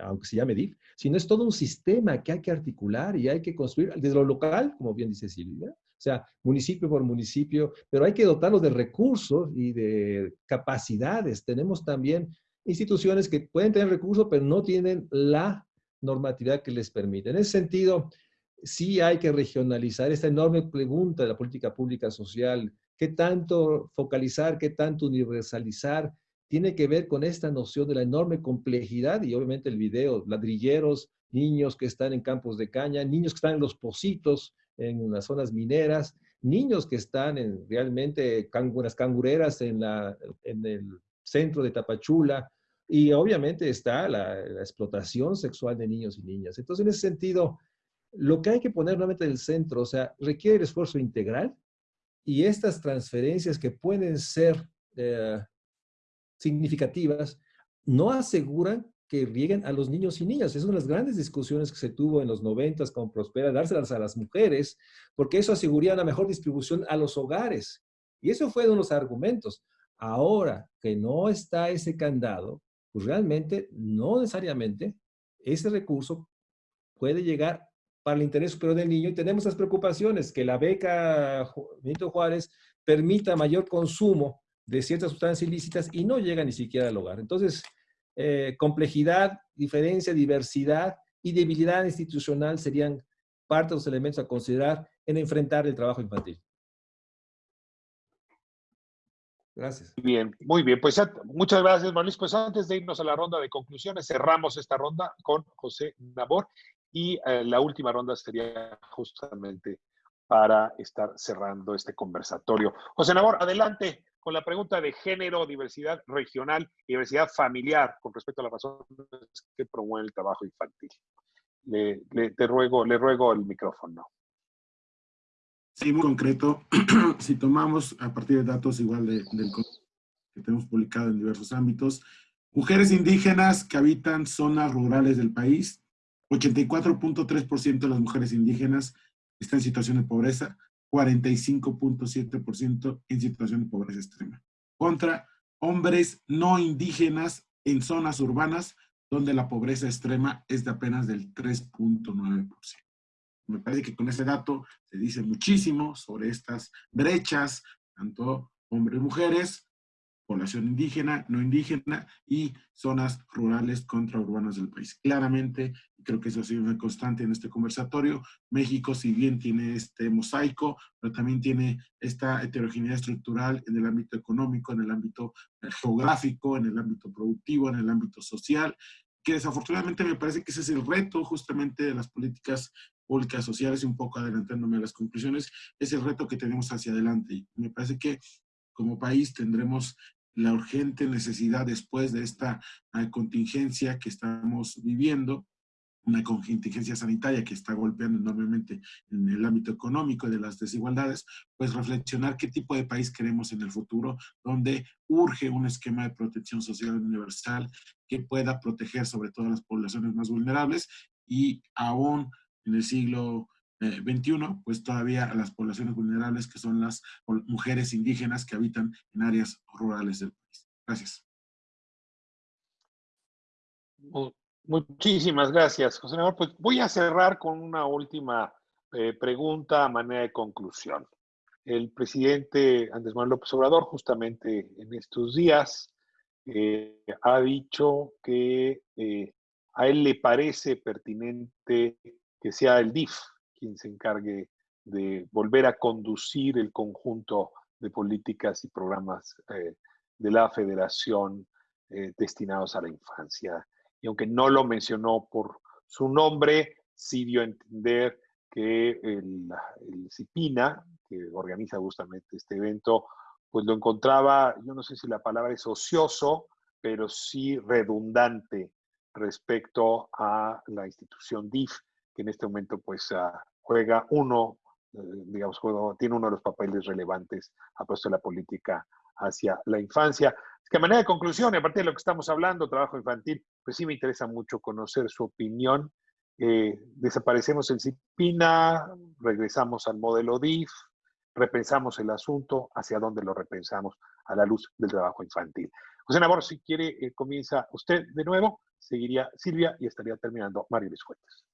aunque se llame DIF, sino es todo un sistema que hay que articular y hay que construir desde lo local, como bien dice Silvia, o sea, municipio por municipio, pero hay que dotarlos de recursos y de capacidades. Tenemos también instituciones que pueden tener recursos, pero no tienen la normatividad que les permite. En ese sentido, sí hay que regionalizar esta enorme pregunta de la política pública social. ¿Qué tanto focalizar, qué tanto universalizar? Tiene que ver con esta noción de la enorme complejidad y obviamente el video, ladrilleros, niños que están en campos de caña, niños que están en los pocitos, en las zonas mineras, niños que están en realmente unas cangureras en, la, en el centro de Tapachula, y obviamente está la, explotación sexual de niños y niñas. Entonces, en ese sentido, lo que hay que poner nuevamente en el centro, o sea, requiere esfuerzo integral y estas transferencias que pueden ser eh, significativas no aseguran que lleguen a los niños y niñas. Es una de las grandes discusiones que se tuvo en los noventas con Prospera, dárselas a las mujeres, porque eso aseguraría una mejor distribución a los hogares. Y eso fue uno de los argumentos. Ahora que no está ese candado, pues realmente no necesariamente ese recurso puede llegar para el interés superior del niño y tenemos las preocupaciones que la beca Benito Juárez permita mayor consumo de ciertas sustancias ilícitas y no llega ni siquiera al hogar. Entonces, eh, complejidad, diferencia, diversidad y debilidad institucional serían parte de los elementos a considerar en enfrentar el trabajo infantil. Gracias. Bien, muy bien. Pues muchas gracias, Manuel. Pues antes de irnos a la ronda de conclusiones, cerramos esta ronda con José Nabor y eh, la última ronda sería justamente para estar cerrando este conversatorio. José Nabor, adelante con la pregunta de género, diversidad regional diversidad familiar con respecto a las razones que promueven el trabajo infantil. Le, te ruego, le ruego el micrófono. Sí, muy concreto. si tomamos a partir de datos igual de, del que tenemos publicado en diversos ámbitos, mujeres indígenas que habitan zonas rurales del país, 84.3% de las mujeres indígenas están en situación de pobreza, 45.7% en situación de pobreza extrema. Contra hombres no indígenas en zonas urbanas donde la pobreza extrema es de apenas del 3.9%. Me parece que con ese dato se dice muchísimo sobre estas brechas, tanto hombres y mujeres, población indígena, no indígena y zonas rurales contra urbanas del país. Claramente, creo que eso ha sido una constante en este conversatorio, México si bien tiene este mosaico, pero también tiene esta heterogeneidad estructural en el ámbito económico, en el ámbito geográfico, en el ámbito productivo, en el ámbito social, que desafortunadamente me parece que ese es el reto justamente de las políticas públicas sociales y un poco adelantándome a las conclusiones, es el reto que tenemos hacia adelante. Y me parece que como país tendremos la urgente necesidad después de esta eh, contingencia que estamos viviendo, una contingencia sanitaria que está golpeando enormemente en el ámbito económico y de las desigualdades, pues reflexionar qué tipo de país queremos en el futuro, donde urge un esquema de protección social universal que pueda proteger sobre todo a las poblaciones más vulnerables y aún en el siglo 21, eh, pues todavía a las poblaciones vulnerables que son las mujeres indígenas que habitan en áreas rurales del país. Gracias. Muchísimas gracias, José Manuel. Pues voy a cerrar con una última eh, pregunta a manera de conclusión. El presidente Andrés Manuel López Obrador, justamente en estos días, eh, ha dicho que a él le parece pertinente que sea el DIF, quien se encargue de volver a conducir el conjunto de políticas y programas eh, de la federación eh, destinados a la infancia. Y aunque no lo mencionó por su nombre, sí dio a entender que el, el CIPINA, que organiza justamente este evento, pues lo encontraba, yo no sé si la palabra es ocioso, pero sí redundante respecto a la institución DIF, que en este momento pues ah, juega uno, eh, digamos, tiene uno de los papeles relevantes a puesto de la política hacia la infancia. Que a manera de conclusión, a partir de lo que estamos hablando, trabajo infantil, pues sí me interesa mucho conocer su opinión. Eh, desaparecemos el CIPINA, regresamos al modelo DIF, repensamos el asunto, hacia dónde lo repensamos a la luz del trabajo infantil. José Nabor, si quiere, eh, comienza usted de nuevo, seguiría Silvia y estaría terminando Mario Luis Fuentes.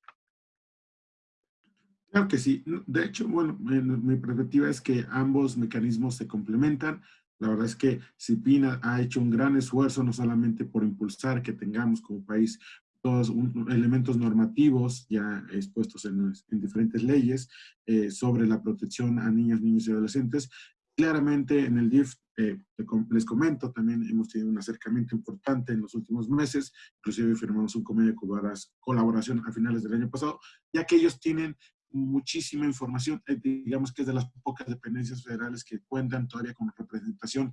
Claro que sí. De hecho, bueno, mi perspectiva es que ambos mecanismos se complementan. La verdad es que CIPINA ha hecho un gran esfuerzo, no solamente por impulsar que tengamos como país todos elementos normativos ya expuestos en, diferentes leyes eh, sobre la protección a niñas, niños y adolescentes. Claramente en el DIF, eh, les comento, también hemos tenido un acercamiento importante en los últimos meses, inclusive firmamos un convenio de colaboración a finales del año pasado, ya que ellos tienen muchísima información, eh, digamos que es de las pocas dependencias federales que cuentan todavía con representación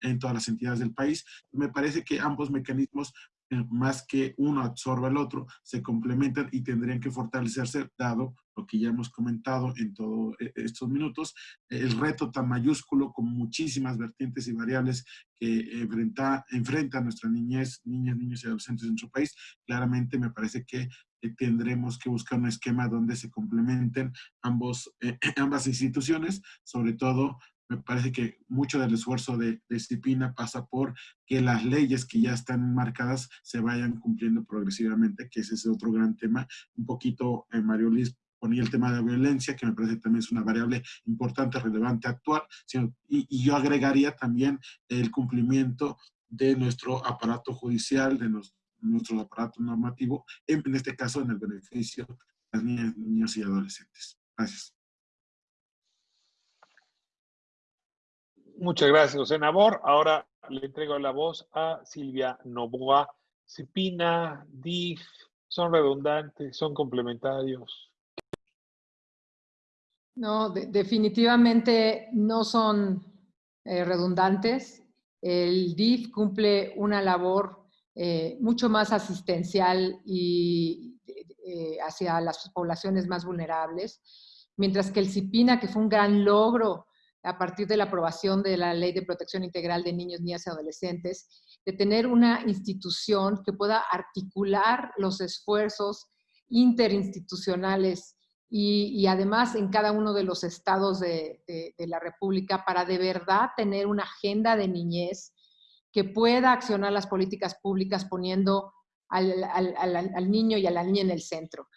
en, todas las entidades del país. Me parece que ambos mecanismos, eh, más que uno absorba el otro, se complementan y tendrían que fortalecerse, dado lo que ya hemos comentado en todos eh, estos minutos, el reto tan mayúsculo con muchísimas vertientes y variables que enfrenta, enfrenta nuestra niñez, niñas, niños y adolescentes en nuestro país, claramente me parece que tendremos que buscar un esquema donde se complementen ambos, eh, ambas instituciones, sobre todo me parece que mucho del esfuerzo de, disciplina pasa por que las leyes que ya están marcadas se vayan cumpliendo progresivamente, que ese es otro gran tema. Un poquito eh, Mario Liz ponía el tema de la violencia, que me parece también es una variable importante, relevante, actual, y, y yo agregaría también el cumplimiento de nuestro aparato judicial, de, nuestro nuestro aparato normativo, en, este caso en el beneficio de las niñas, niños y adolescentes. Gracias. Muchas gracias, José Nabor. Ahora le entrego la voz a Silvia Novoa. Cipina, DIF, son redundantes, son complementarios. No, definitivamente no son eh, redundantes. El DIF cumple una labor eh, mucho más asistencial y eh, hacia las poblaciones más vulnerables, mientras que el CIPINA, que fue un gran logro a partir de la aprobación de la Ley de Protección Integral de Niños, Niñas y Adolescentes, de tener una institución que pueda articular los esfuerzos interinstitucionales y, además en cada uno de los estados de, de, la República para de verdad tener una agenda de niñez que pueda accionar las políticas públicas poniendo al, niño y a la niña en el centro.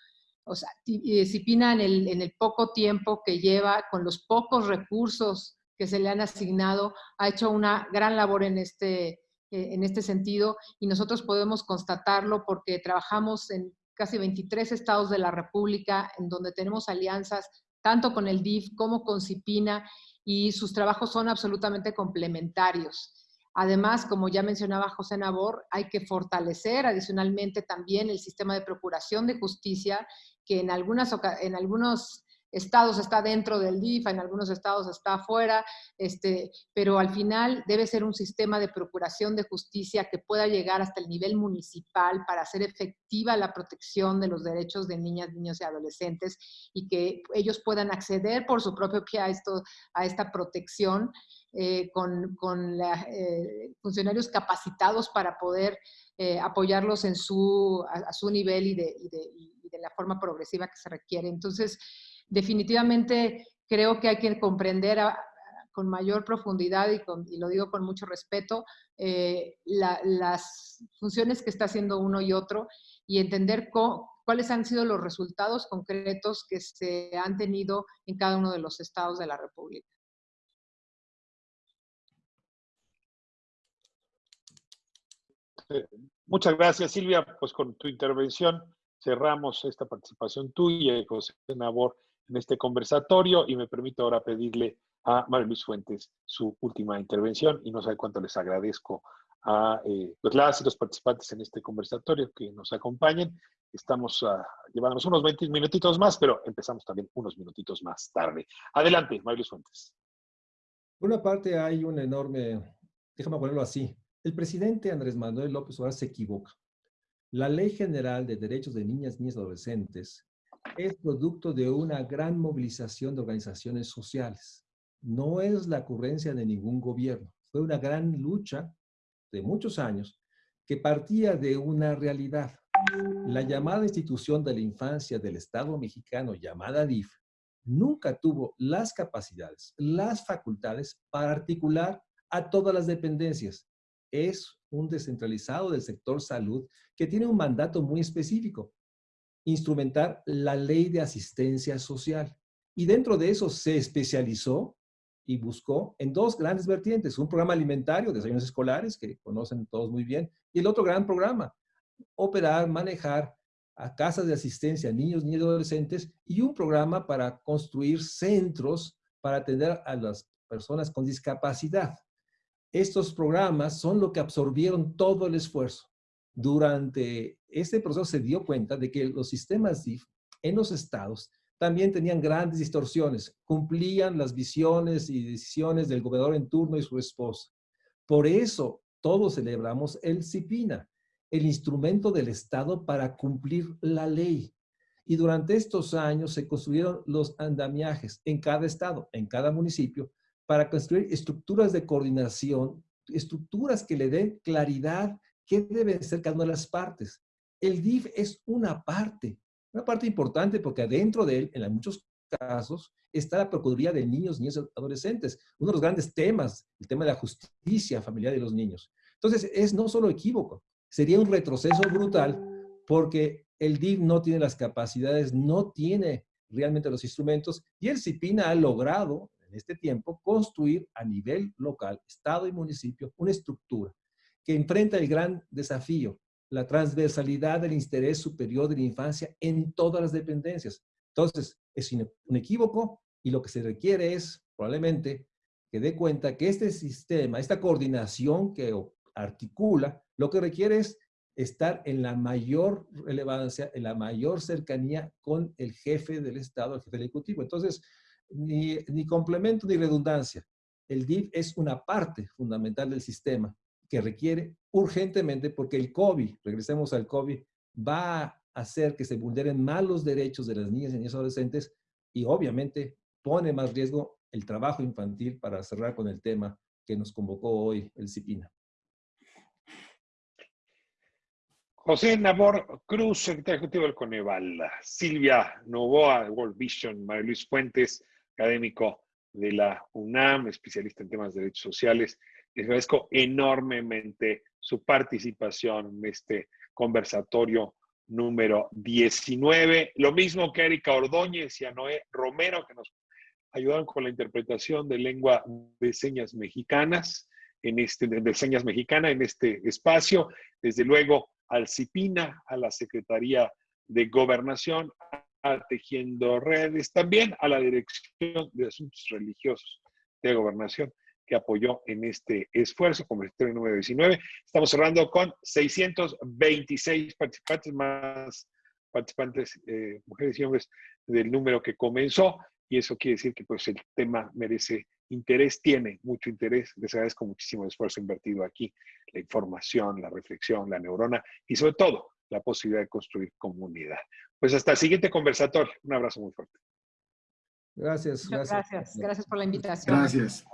O sea, Cipina en el, poco tiempo que lleva, con los pocos recursos que se le han asignado, ha hecho una gran labor en este, eh, en este sentido y nosotros podemos constatarlo porque trabajamos en casi 23 estados de la República en donde tenemos alianzas tanto con el DIF como con Cipina y sus trabajos son absolutamente complementarios. Además, como ya mencionaba José Nabor, hay que fortalecer adicionalmente también el sistema de procuración de justicia, que en, algunas, en algunos estados está dentro del DIF, en algunos estados está afuera, este, pero al final debe ser un sistema de procuración de justicia que pueda llegar hasta el nivel municipal para hacer efectiva la protección de los derechos de niñas, niños y adolescentes y que ellos puedan acceder por su propio pie a, esto, a esta protección eh, con, con eh, funcionarios capacitados para poder eh, apoyarlos en su, a, su nivel y de, y, de, y de, la forma progresiva que se requiere. Entonces, definitivamente creo que hay que comprender con mayor profundidad y, lo digo con mucho respeto, las funciones que está haciendo uno y otro y entender cuáles han sido los resultados concretos que se han tenido en cada uno de los estados de la República. Eh, muchas gracias, Silvia. Pues con tu intervención cerramos esta participación tuya José Nabor en este conversatorio y me permito ahora pedirle a María Luis Fuentes su última intervención y no sé cuánto les agradezco a eh, pues las y los participantes en este conversatorio que nos acompañen. Estamos uh, llevándonos unos 20 minutitos más, pero empezamos también unos minutitos más tarde. Adelante, María Luis Fuentes. Por una parte hay un enorme, déjame ponerlo así, el presidente Andrés Manuel López Obrador se equivoca. La Ley General de Derechos de Niñas, Niñas y Adolescentes es producto de una gran movilización de organizaciones sociales. No es la ocurrencia de ningún gobierno. Fue una gran lucha de muchos años que partía de una realidad. La llamada institución de la infancia del Estado mexicano, llamada DIF, nunca tuvo las capacidades, las facultades para articular a todas las dependencias. Es un descentralizado del sector salud que tiene un mandato muy específico, instrumentar la ley de asistencia social. Y dentro de eso se especializó y buscó en dos grandes vertientes, un programa alimentario, desayunos escolares, que conocen todos muy bien, y el otro gran programa, operar, manejar a casas de asistencia niños, niños y adolescentes, y un programa para construir centros para atender a las personas con discapacidad. Estos programas son lo que absorbieron todo el esfuerzo. Durante este proceso se dio cuenta de que los sistemas DIF en los estados también tenían grandes distorsiones, cumplían las visiones y decisiones del gobernador en turno y su esposa. Por eso todos celebramos el CIPINA, el instrumento del Estado para cumplir la ley. Y durante estos años se construyeron los andamiajes en cada estado, en cada municipio, para construir estructuras de coordinación, estructuras que le den claridad qué deben ser cada una de las partes. El DIF es una parte, una parte importante porque adentro de él, en muchos casos, está la Procuraduría de Niños, Niños y Adolescentes. Uno de los grandes temas, el tema de la justicia familiar de los niños. Entonces, es no solo equívoco, sería un retroceso brutal porque el DIF no tiene las capacidades, no tiene realmente los instrumentos y el CIPINA ha logrado en este tiempo construir a nivel local, Estado y municipio, una estructura que enfrenta el gran desafío la transversalidad del interés superior de la infancia en todas las dependencias. Entonces, es un equívoco y lo que se requiere es probablemente que dé cuenta que este sistema, esta coordinación que articula, lo que requiere es estar en la mayor relevancia, en la mayor cercanía con el jefe del Estado, el jefe del Ejecutivo. Entonces, ni, ni complemento ni redundancia. El DIF es una parte fundamental del sistema que requiere urgentemente, porque el COVID, regresemos al COVID, va a hacer que se vulneren más los derechos de las niñas y niños adolescentes y obviamente pone más riesgo el trabajo infantil para cerrar con el tema que nos convocó hoy el CIPINA. José Namor Cruz, secretario ejecutivo del Coneval, Silvia Novoa, World Vision, María Luis Fuentes, académico de la UNAM, especialista en temas de derechos sociales, les agradezco enormemente su participación en este conversatorio número 19. Lo mismo que Erika Ordóñez y a Noé Romero, que nos ayudaron con la interpretación de lengua de señas mexicanas, en este, de señas mexicana en este espacio. Desde luego al CIPINA, a la Secretaría de Gobernación, a Tejiendo Redes, también a la Dirección de Asuntos Religiosos de Gobernación que apoyó en este esfuerzo, como el número 19. Estamos cerrando con 626 participantes más participantes, eh, mujeres y hombres, del número que comenzó, y eso quiere decir que pues, el tema merece interés, tiene mucho interés. Les agradezco muchísimo el esfuerzo invertido aquí, la información, la reflexión, la neurona y sobre todo la posibilidad de construir comunidad. Pues hasta el siguiente conversatorio. Un abrazo muy fuerte. Gracias, gracias. Gracias, gracias por la invitación. Gracias.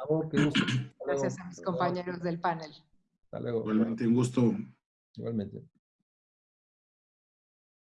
Gracias a mis compañeros del panel. Hasta luego. Igualmente, un gusto. Igualmente.